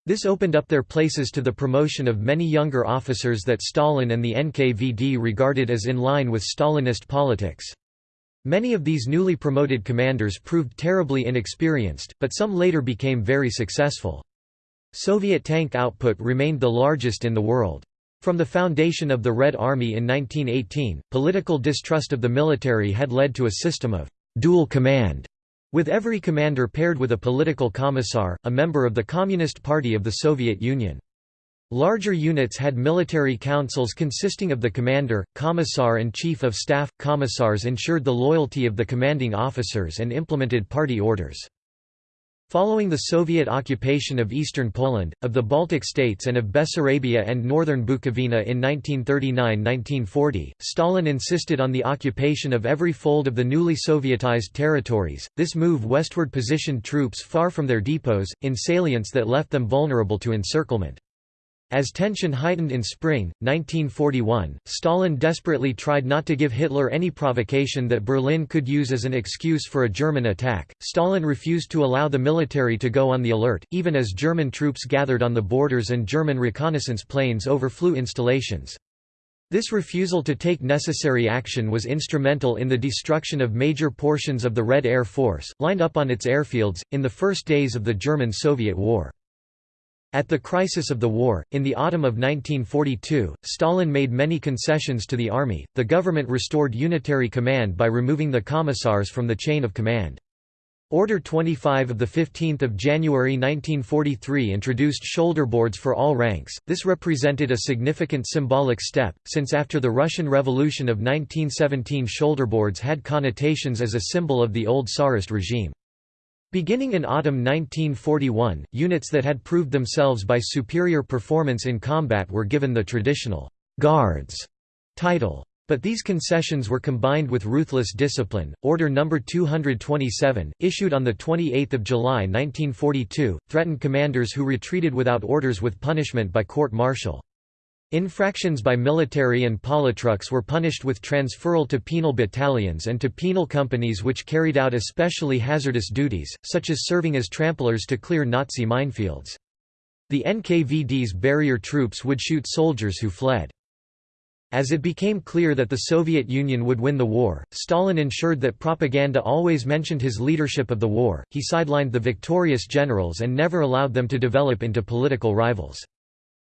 This opened up their places to the promotion of many younger officers that Stalin and the NKVD regarded as in line with Stalinist politics. Many of these newly promoted commanders proved terribly inexperienced, but some later became very successful. Soviet tank output remained the largest in the world. From the foundation of the Red Army in 1918, political distrust of the military had led to a system of dual command, with every commander paired with a political commissar, a member of the Communist Party of the Soviet Union. Larger units had military councils consisting of the commander, commissar and chief of staff. Commissars ensured the loyalty of the commanding officers and implemented party orders. Following the Soviet occupation of eastern Poland, of the Baltic states and of Bessarabia and northern Bukovina in 1939–1940, Stalin insisted on the occupation of every fold of the newly Sovietized territories. This move westward positioned troops far from their depots, in salients that left them vulnerable to encirclement. As tension heightened in spring, 1941, Stalin desperately tried not to give Hitler any provocation that Berlin could use as an excuse for a German attack. Stalin refused to allow the military to go on the alert, even as German troops gathered on the borders and German reconnaissance planes overflew installations. This refusal to take necessary action was instrumental in the destruction of major portions of the Red Air Force, lined up on its airfields, in the first days of the German-Soviet War. At the crisis of the war, in the autumn of 1942, Stalin made many concessions to the army. The government restored unitary command by removing the commissars from the chain of command. Order 25 of 15 January 1943 introduced shoulder boards for all ranks. This represented a significant symbolic step, since after the Russian Revolution of 1917 shoulder boards had connotations as a symbol of the old Tsarist regime. Beginning in autumn 1941, units that had proved themselves by superior performance in combat were given the traditional «Guards» title. But these concessions were combined with ruthless discipline. Order No. 227, issued on 28 July 1942, threatened commanders who retreated without orders with punishment by court-martial. Infractions by military and politruks were punished with transferal to penal battalions and to penal companies which carried out especially hazardous duties, such as serving as tramplers to clear Nazi minefields. The NKVD's barrier troops would shoot soldiers who fled. As it became clear that the Soviet Union would win the war, Stalin ensured that propaganda always mentioned his leadership of the war, he sidelined the victorious generals and never allowed them to develop into political rivals.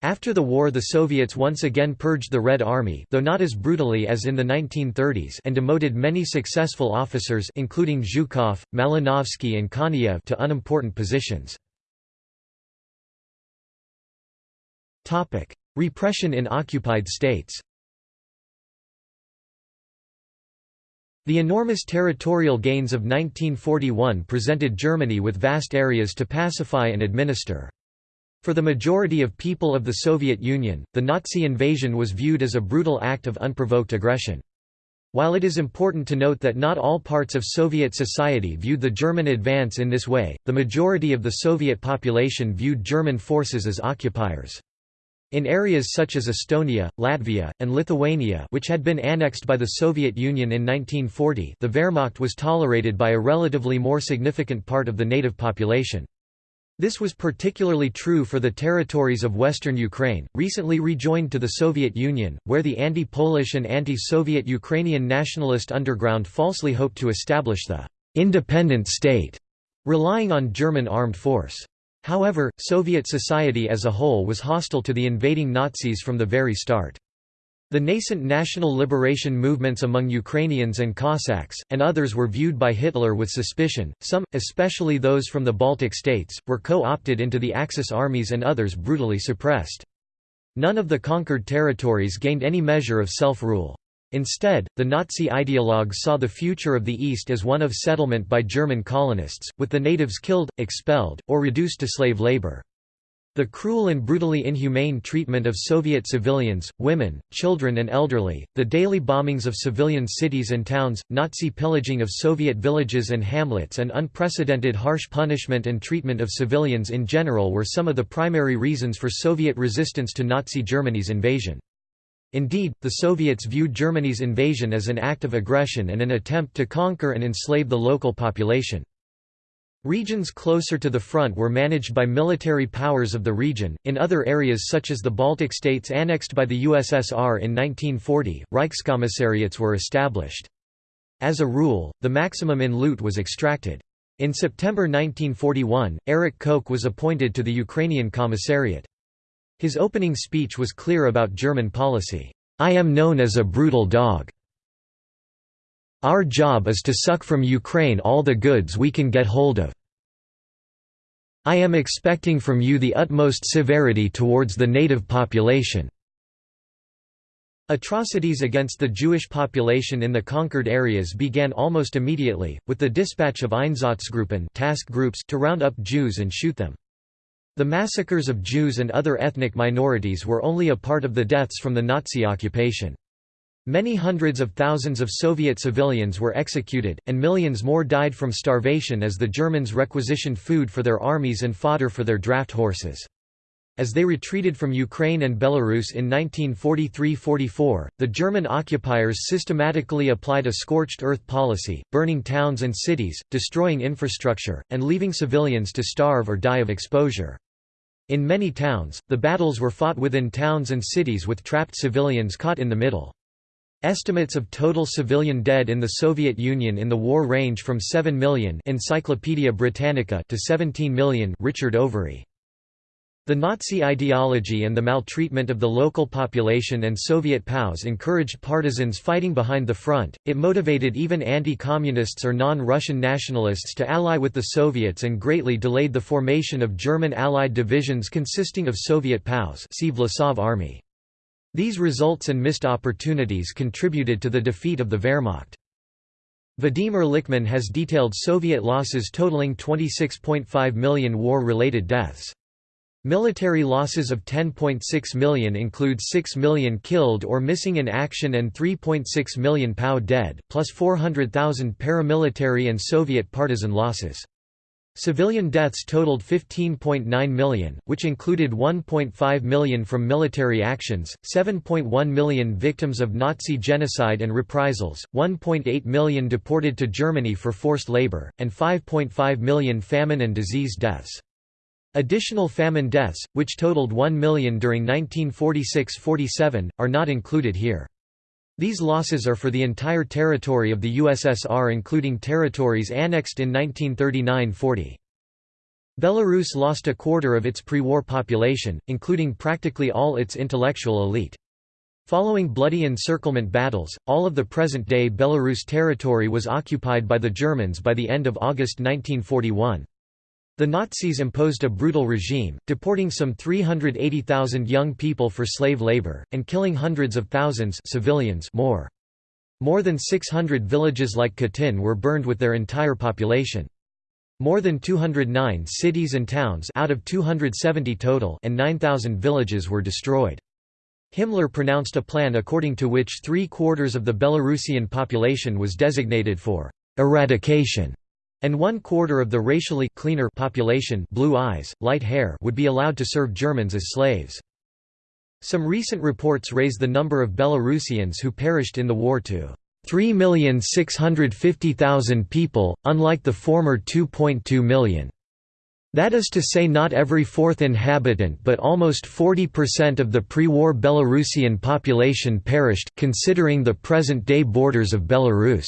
After the war the Soviets once again purged the Red Army though not as brutally as in the 1930s and demoted many successful officers including Zhukov, Malinovsky and Konev to unimportant positions. Repression in occupied states The enormous territorial gains of 1941 presented Germany with vast areas to pacify and administer. For the majority of people of the Soviet Union, the Nazi invasion was viewed as a brutal act of unprovoked aggression. While it is important to note that not all parts of Soviet society viewed the German advance in this way, the majority of the Soviet population viewed German forces as occupiers. In areas such as Estonia, Latvia, and Lithuania which had been annexed by the Soviet Union in 1940 the Wehrmacht was tolerated by a relatively more significant part of the native population. This was particularly true for the territories of western Ukraine, recently rejoined to the Soviet Union, where the anti-Polish and anti-Soviet Ukrainian nationalist underground falsely hoped to establish the «independent state», relying on German armed force. However, Soviet society as a whole was hostile to the invading Nazis from the very start. The nascent national liberation movements among Ukrainians and Cossacks, and others were viewed by Hitler with suspicion, some, especially those from the Baltic states, were co-opted into the Axis armies and others brutally suppressed. None of the conquered territories gained any measure of self-rule. Instead, the Nazi ideologues saw the future of the East as one of settlement by German colonists, with the natives killed, expelled, or reduced to slave labor. The cruel and brutally inhumane treatment of Soviet civilians, women, children and elderly, the daily bombings of civilian cities and towns, Nazi pillaging of Soviet villages and hamlets and unprecedented harsh punishment and treatment of civilians in general were some of the primary reasons for Soviet resistance to Nazi Germany's invasion. Indeed, the Soviets viewed Germany's invasion as an act of aggression and an attempt to conquer and enslave the local population. Regions closer to the front were managed by military powers of the region. In other areas such as the Baltic states annexed by the USSR in 1940, Reichskommissariats were established. As a rule, the maximum in loot was extracted. In September 1941, Erich Koch was appointed to the Ukrainian Commissariat. His opening speech was clear about German policy. I am known as a brutal dog. Our job is to suck from Ukraine all the goods we can get hold of. I am expecting from you the utmost severity towards the native population. Atrocities against the Jewish population in the conquered areas began almost immediately, with the dispatch of Einsatzgruppen task groups to round up Jews and shoot them. The massacres of Jews and other ethnic minorities were only a part of the deaths from the Nazi occupation. Many hundreds of thousands of Soviet civilians were executed, and millions more died from starvation as the Germans requisitioned food for their armies and fodder for their draft horses. As they retreated from Ukraine and Belarus in 1943–44, the German occupiers systematically applied a scorched earth policy, burning towns and cities, destroying infrastructure, and leaving civilians to starve or die of exposure. In many towns, the battles were fought within towns and cities with trapped civilians caught in the middle. Estimates of total civilian dead in the Soviet Union in the war range from 7 million Encyclopaedia Britannica to 17 million Richard Overy. The Nazi ideology and the maltreatment of the local population and Soviet POWs encouraged partisans fighting behind the front, it motivated even anti-communists or non-Russian nationalists to ally with the Soviets and greatly delayed the formation of German Allied divisions consisting of Soviet POWs see Vlasov Army. These results and missed opportunities contributed to the defeat of the Wehrmacht. Vadim Erlikman has detailed Soviet losses totaling 26.5 million war-related deaths. Military losses of 10.6 million include 6 million killed or missing in action and 3.6 million POW dead, plus 400,000 paramilitary and Soviet partisan losses. Civilian deaths totaled 15.9 million, which included 1.5 million from military actions, 7.1 million victims of Nazi genocide and reprisals, 1.8 million deported to Germany for forced labor, and 5.5 million famine and disease deaths. Additional famine deaths, which totaled 1 million during 1946–47, are not included here. These losses are for the entire territory of the USSR including territories annexed in 1939–40. Belarus lost a quarter of its pre-war population, including practically all its intellectual elite. Following bloody encirclement battles, all of the present-day Belarus territory was occupied by the Germans by the end of August 1941. The Nazis imposed a brutal regime, deporting some 380,000 young people for slave labor, and killing hundreds of thousands civilians more. More than 600 villages like Khatyn were burned with their entire population. More than 209 cities and towns out of 270 total and 9,000 villages were destroyed. Himmler pronounced a plan according to which three-quarters of the Belarusian population was designated for «eradication» and one quarter of the racially cleaner population blue eyes, light hair would be allowed to serve Germans as slaves. Some recent reports raise the number of Belarusians who perished in the war to 3,650,000 people, unlike the former 2.2 million. That is to say not every fourth inhabitant but almost 40% of the pre-war Belarusian population perished, considering the present-day borders of Belarus.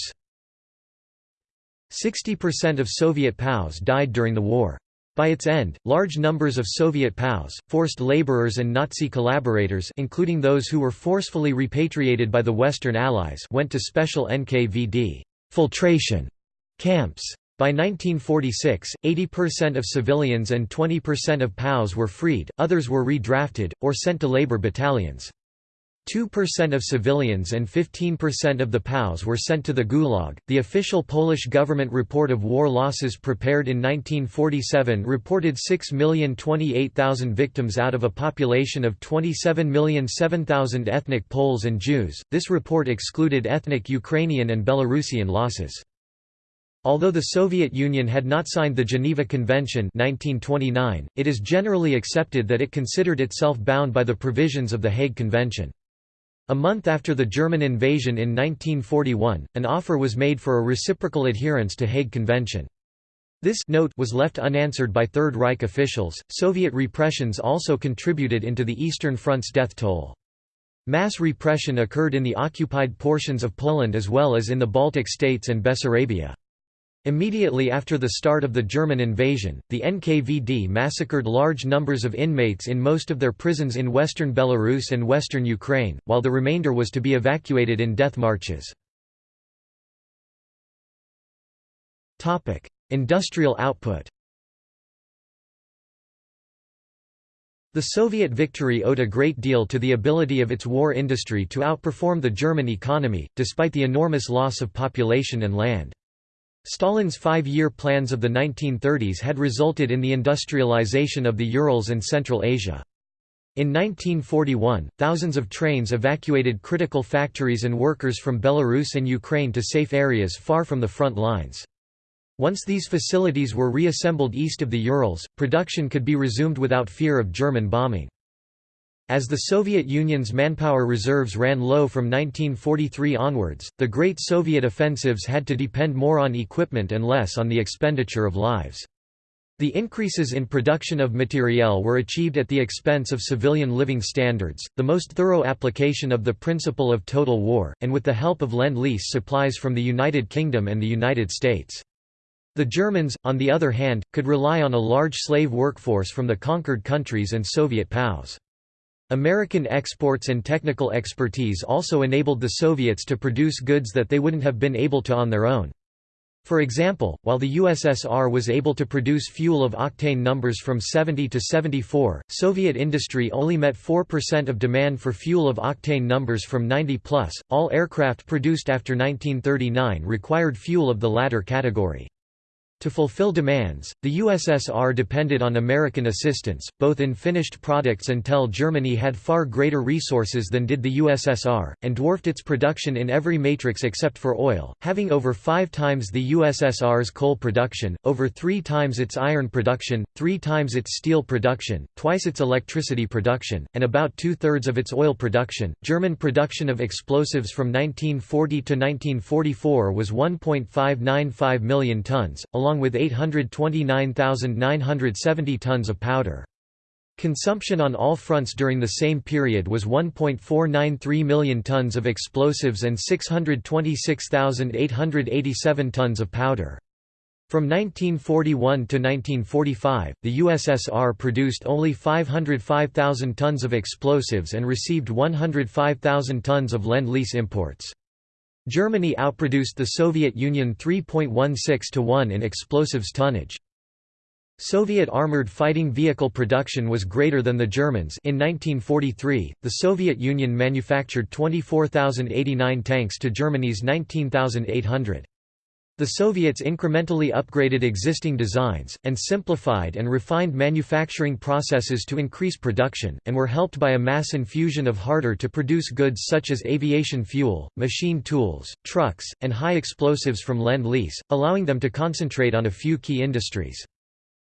60% of Soviet POWs died during the war. By its end, large numbers of Soviet POWs, forced laborers and Nazi collaborators including those who were forcefully repatriated by the Western Allies went to special NKVD filtration camps. By 1946, 80% of civilians and 20% of POWs were freed, others were redrafted, or sent to labor battalions. 2% of civilians and 15% of the POWs were sent to the Gulag. The official Polish government report of war losses prepared in 1947 reported 6,028,000 victims out of a population of 27,007,000 ethnic Poles and Jews. This report excluded ethnic Ukrainian and Belarusian losses. Although the Soviet Union had not signed the Geneva Convention 1929, it is generally accepted that it considered itself bound by the provisions of the Hague Convention. A month after the German invasion in 1941, an offer was made for a reciprocal adherence to Hague Convention. This note was left unanswered by Third Reich officials. Soviet repressions also contributed into the Eastern Front's death toll. Mass repression occurred in the occupied portions of Poland as well as in the Baltic states and Bessarabia. Immediately after the start of the German invasion, the NKVD massacred large numbers of inmates in most of their prisons in western Belarus and western Ukraine, while the remainder was to be evacuated in death marches. Industrial output The Soviet victory owed a great deal to the ability of its war industry to outperform the German economy, despite the enormous loss of population and land. Stalin's five-year plans of the 1930s had resulted in the industrialization of the Urals and Central Asia. In 1941, thousands of trains evacuated critical factories and workers from Belarus and Ukraine to safe areas far from the front lines. Once these facilities were reassembled east of the Urals, production could be resumed without fear of German bombing. As the Soviet Union's manpower reserves ran low from 1943 onwards, the Great Soviet offensives had to depend more on equipment and less on the expenditure of lives. The increases in production of materiel were achieved at the expense of civilian living standards, the most thorough application of the principle of total war, and with the help of Lend-Lease supplies from the United Kingdom and the United States. The Germans, on the other hand, could rely on a large slave workforce from the conquered countries and Soviet POWs. American exports and technical expertise also enabled the Soviets to produce goods that they wouldn't have been able to on their own. For example, while the USSR was able to produce fuel of octane numbers from 70 to 74, Soviet industry only met 4% of demand for fuel of octane numbers from 90 plus. All aircraft produced after 1939 required fuel of the latter category. To fulfill demands, the USSR depended on American assistance, both in finished products until Germany had far greater resources than did the USSR, and dwarfed its production in every matrix except for oil, having over five times the USSR's coal production, over three times its iron production, three times its steel production, twice its electricity production, and about two-thirds of its oil production. German production of explosives from 1940 to 1944 was 1.595 million tons, along along with 829,970 tons of powder. Consumption on all fronts during the same period was 1.493 million tons of explosives and 626,887 tons of powder. From 1941 to 1945, the USSR produced only 505,000 tons of explosives and received 105,000 tons of Lend-Lease imports. Germany outproduced the Soviet Union 3.16 to 1 in explosives tonnage. Soviet armored fighting vehicle production was greater than the Germans in 1943, the Soviet Union manufactured 24,089 tanks to Germany's 19,800. The Soviets incrementally upgraded existing designs, and simplified and refined manufacturing processes to increase production, and were helped by a mass infusion of harder-to-produce goods such as aviation fuel, machine tools, trucks, and high explosives from Lend-Lease, allowing them to concentrate on a few key industries.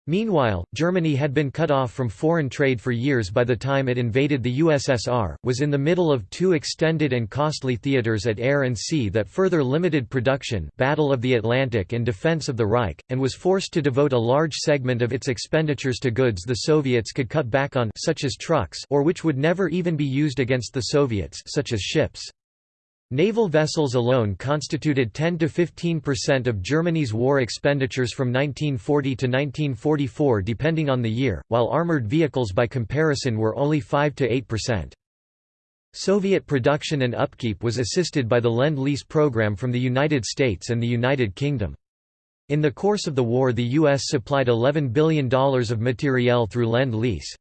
Meanwhile, Germany had been cut off from foreign trade for years by the time it invaded the USSR, was in the middle of two extended and costly theaters at air and sea that further limited production Battle of the Atlantic and Defense of the Reich, and was forced to devote a large segment of its expenditures to goods the Soviets could cut back on such as trucks or which would never even be used against the Soviets such as ships. Naval vessels alone constituted 10–15% of Germany's war expenditures from 1940 to 1944 depending on the year, while armored vehicles by comparison were only 5–8%. Soviet production and upkeep was assisted by the Lend-Lease program from the United States and the United Kingdom. In the course of the war the U.S. supplied $11 billion of materiel through Lend-Lease.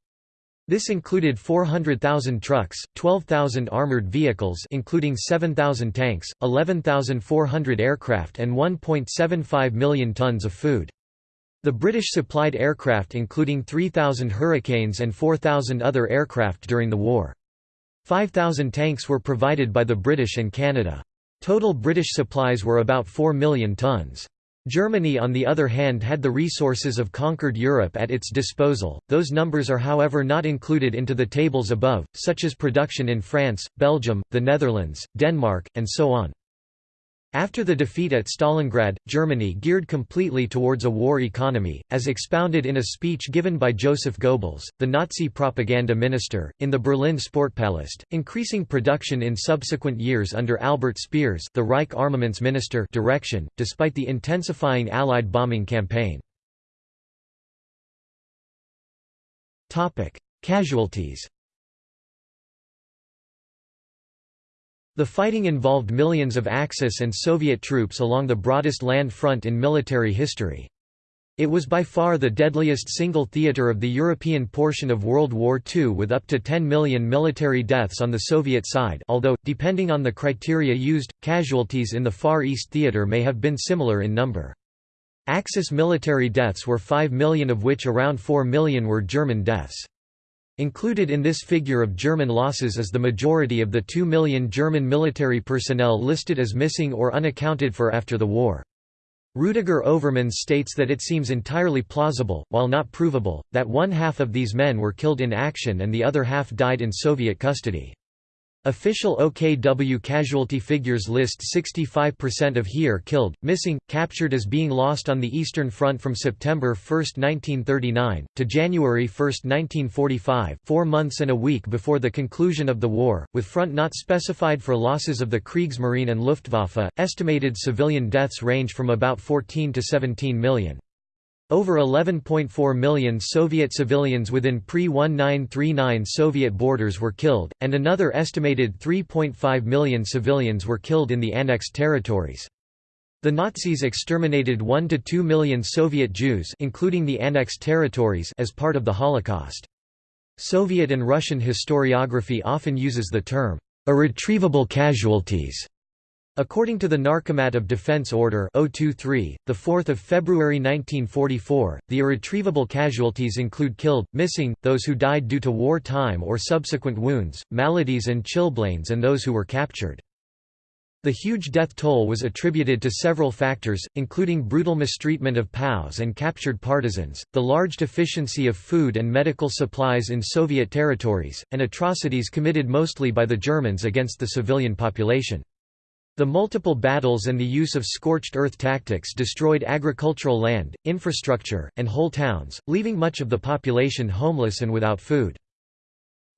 This included 400,000 trucks, 12,000 armored vehicles including 7,000 tanks, 11,400 aircraft and 1.75 million tons of food. The British supplied aircraft including 3,000 Hurricanes and 4,000 other aircraft during the war. 5,000 tanks were provided by the British and Canada. Total British supplies were about 4 million tons. Germany on the other hand had the resources of conquered Europe at its disposal, those numbers are however not included into the tables above, such as production in France, Belgium, the Netherlands, Denmark, and so on. After the defeat at Stalingrad, Germany geared completely towards a war economy, as expounded in a speech given by Joseph Goebbels, the Nazi propaganda minister, in the Berlin Sportpalast, increasing production in subsequent years under Albert Speer's the Reich Armaments Minister direction, despite the intensifying Allied bombing campaign. Casualties The fighting involved millions of Axis and Soviet troops along the broadest land front in military history. It was by far the deadliest single theater of the European portion of World War II with up to 10 million military deaths on the Soviet side although, depending on the criteria used, casualties in the Far East theater may have been similar in number. Axis military deaths were 5 million of which around 4 million were German deaths. Included in this figure of German losses is the majority of the 2 million German military personnel listed as missing or unaccounted for after the war. Rudiger Overmans states that it seems entirely plausible, while not provable, that one half of these men were killed in action and the other half died in Soviet custody. Official OKW casualty figures list 65% of Heer killed, missing, captured as being lost on the Eastern Front from September 1, 1939, to January 1, 1945 four months and a week before the conclusion of the war, with front not specified for losses of the Kriegsmarine and Luftwaffe. Estimated civilian deaths range from about 14 to 17 million. Over 11.4 million Soviet civilians within pre-1939 Soviet borders were killed, and another estimated 3.5 million civilians were killed in the annexed territories. The Nazis exterminated 1 to 2 million Soviet Jews including the annexed territories as part of the Holocaust. Soviet and Russian historiography often uses the term, irretrievable casualties According to the Narkomat of Defense Order 023, 4 February 1944, the irretrievable casualties include killed, missing, those who died due to war time or subsequent wounds, maladies and chilblains and those who were captured. The huge death toll was attributed to several factors, including brutal mistreatment of POWs and captured partisans, the large deficiency of food and medical supplies in Soviet territories, and atrocities committed mostly by the Germans against the civilian population. The multiple battles and the use of scorched earth tactics destroyed agricultural land, infrastructure, and whole towns, leaving much of the population homeless and without food.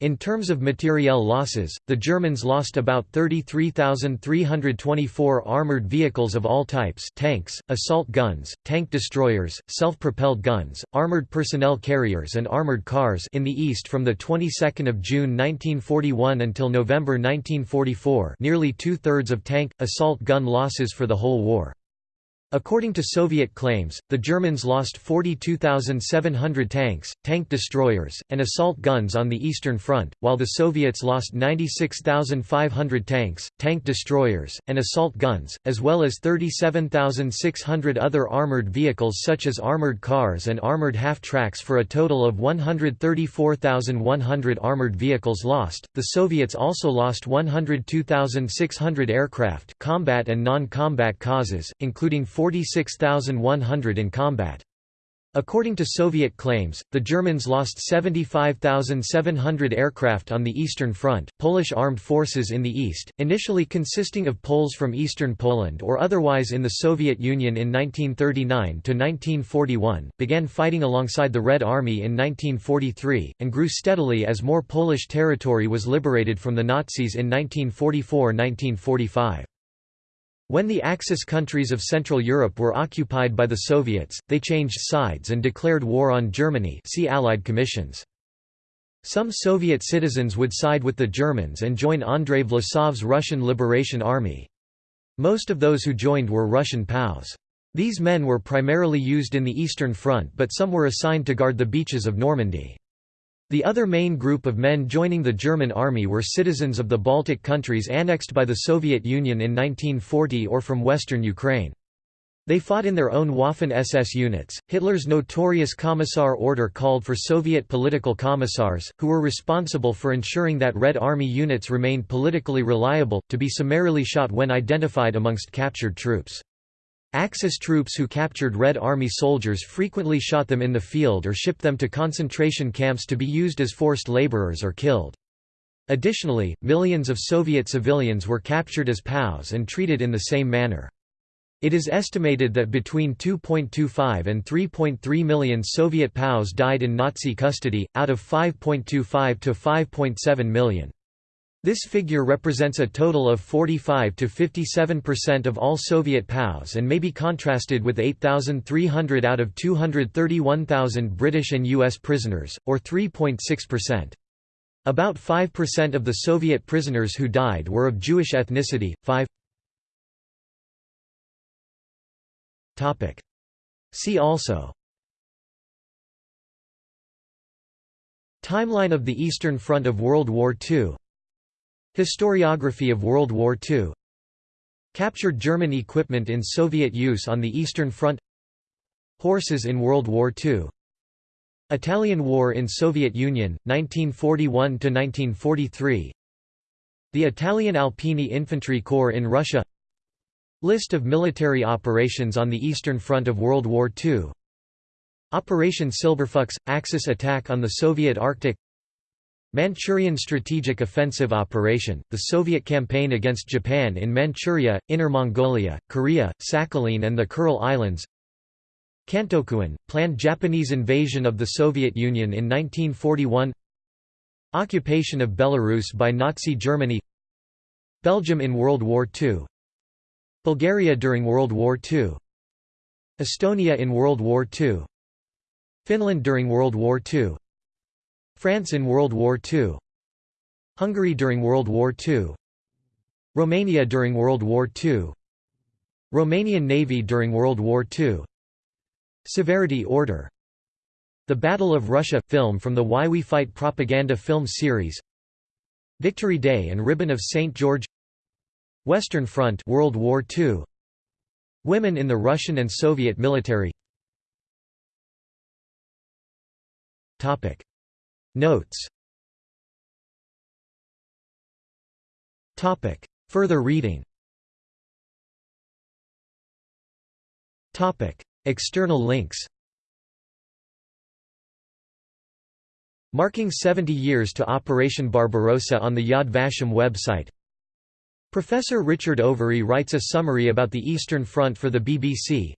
In terms of materiel losses, the Germans lost about 33,324 armored vehicles of all types tanks, assault guns, tank destroyers, self-propelled guns, armored personnel carriers and armored cars in the east from the 22nd of June 1941 until November 1944 nearly two-thirds of tank, assault gun losses for the whole war. According to Soviet claims, the Germans lost 42,700 tanks, tank destroyers, and assault guns on the Eastern Front, while the Soviets lost 96,500 tanks, tank destroyers, and assault guns, as well as 37,600 other armored vehicles such as armored cars and armored half-tracks for a total of 134,100 armored vehicles lost. The Soviets also lost 102,600 aircraft, combat and non-combat causes, including 46,100 in combat. According to Soviet claims, the Germans lost 75,700 aircraft on the Eastern Front. Polish armed forces in the east, initially consisting of Poles from eastern Poland or otherwise in the Soviet Union in 1939 to 1941, began fighting alongside the Red Army in 1943 and grew steadily as more Polish territory was liberated from the Nazis in 1944-1945. When the Axis countries of Central Europe were occupied by the Soviets, they changed sides and declared war on Germany see Allied commissions. Some Soviet citizens would side with the Germans and join Andrei Vlasov's Russian Liberation Army. Most of those who joined were Russian POWs. These men were primarily used in the Eastern Front but some were assigned to guard the beaches of Normandy. The other main group of men joining the German army were citizens of the Baltic countries annexed by the Soviet Union in 1940 or from western Ukraine. They fought in their own Waffen-SS units. Hitler's notorious Commissar order called for Soviet political commissars, who were responsible for ensuring that Red Army units remained politically reliable, to be summarily shot when identified amongst captured troops. Axis troops who captured Red Army soldiers frequently shot them in the field or shipped them to concentration camps to be used as forced laborers or killed. Additionally, millions of Soviet civilians were captured as POWs and treated in the same manner. It is estimated that between 2.25 and 3.3 million Soviet POWs died in Nazi custody, out of 5.25 to 5.7 million. This figure represents a total of 45 to 57% of all Soviet POWs and may be contrasted with 8,300 out of 231,000 British and US prisoners, or 3.6%. About 5% of the Soviet prisoners who died were of Jewish ethnicity. 5 Topic. See also Timeline of the Eastern Front of World War II Historiography of World War II Captured German equipment in Soviet use on the Eastern Front. Horses in World War II Italian War in Soviet Union, 1941–1943 The Italian Alpini Infantry Corps in Russia. List of military operations on the Eastern Front of World War II Operation Silberfuchs – Axis attack on the Soviet Arctic Manchurian Strategic Offensive Operation, the Soviet campaign against Japan in Manchuria, Inner Mongolia, Korea, Sakhalin and the Kuril Islands. Kantokuen, planned Japanese invasion of the Soviet Union in 1941 Occupation of Belarus by Nazi Germany. Belgium in World War II Bulgaria during World War II Estonia in World War II Finland during World War II France in World War II Hungary during World War II Romania during World War II Romanian Navy during World War II Severity Order. The Battle of Russia – film from the Why We Fight propaganda film series. Victory Day and Ribbon of St. George. Western Front World War II Women in the Russian and Soviet military. Topic Notes. Topic. Further reading. Topic. External links. Marking 70 years to Operation Barbarossa on the Yad Vashem website. Professor Richard Overy writes a summary about the Eastern Front for the BBC.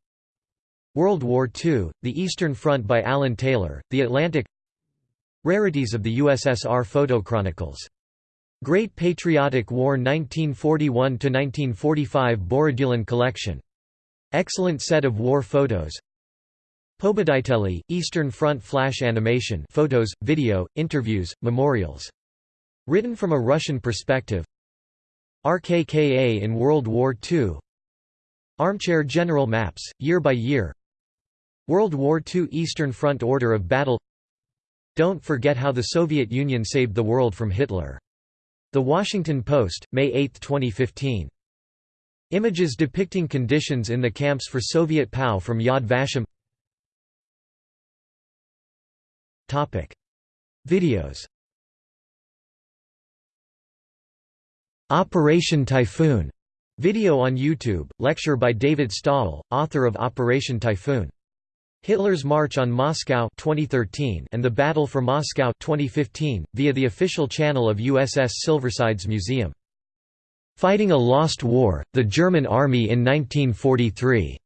World War II, The Eastern Front by Alan Taylor, The Atlantic Rarities of the USSR Photo Chronicles. Great Patriotic War 1941–1945 Borodulin Collection. Excellent set of war photos. Pobediteli, Eastern Front Flash Animation photos, video, interviews, memorials. Written from a Russian perspective RKKA in World War II Armchair General Maps, year by year World War II Eastern Front Order of Battle Don't forget how the Soviet Union saved the world from Hitler. The Washington Post, May 8, 2015. Images depicting conditions in the camps for Soviet POW from Yad Vashem Topic. Videos Operation Typhoon video on YouTube, lecture by David Stahel, author of Operation Typhoon. Hitler's March on Moscow 2013 and the Battle for Moscow 2015, via the official channel of USS Silversides Museum. Fighting a Lost War, the German Army in 1943.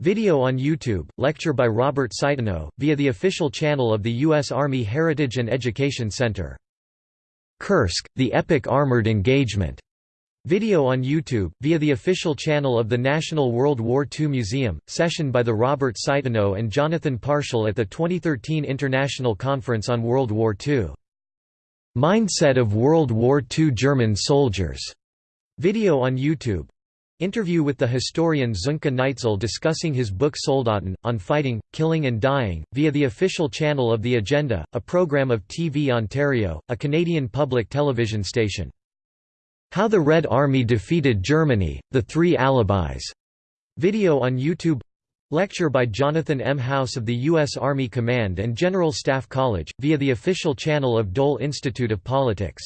Video on YouTube, lecture by Robert Citino, via the official channel of the U.S. Army Heritage and Education Center. Kursk, the Epic Armored Engagement. Video on YouTube, via the official channel of the National World War II Museum, session by the Robert Citino and Jonathan Parshall at the 2013 International Conference on World War II. Mindset of World War II German Soldiers. Video on YouTube. Interview with the historian Sönke Neitzel discussing his book Soldaten, on fighting, killing and dying, via the official channel of The Agenda, a program of TV Ontario, a Canadian public television station. How the Red Army Defeated Germany, The Three Alibis. Video on YouTube Lecture by Jonathan M. House of the U.S. Army Command and General Staff College, via the official channel of Dole Institute of Politics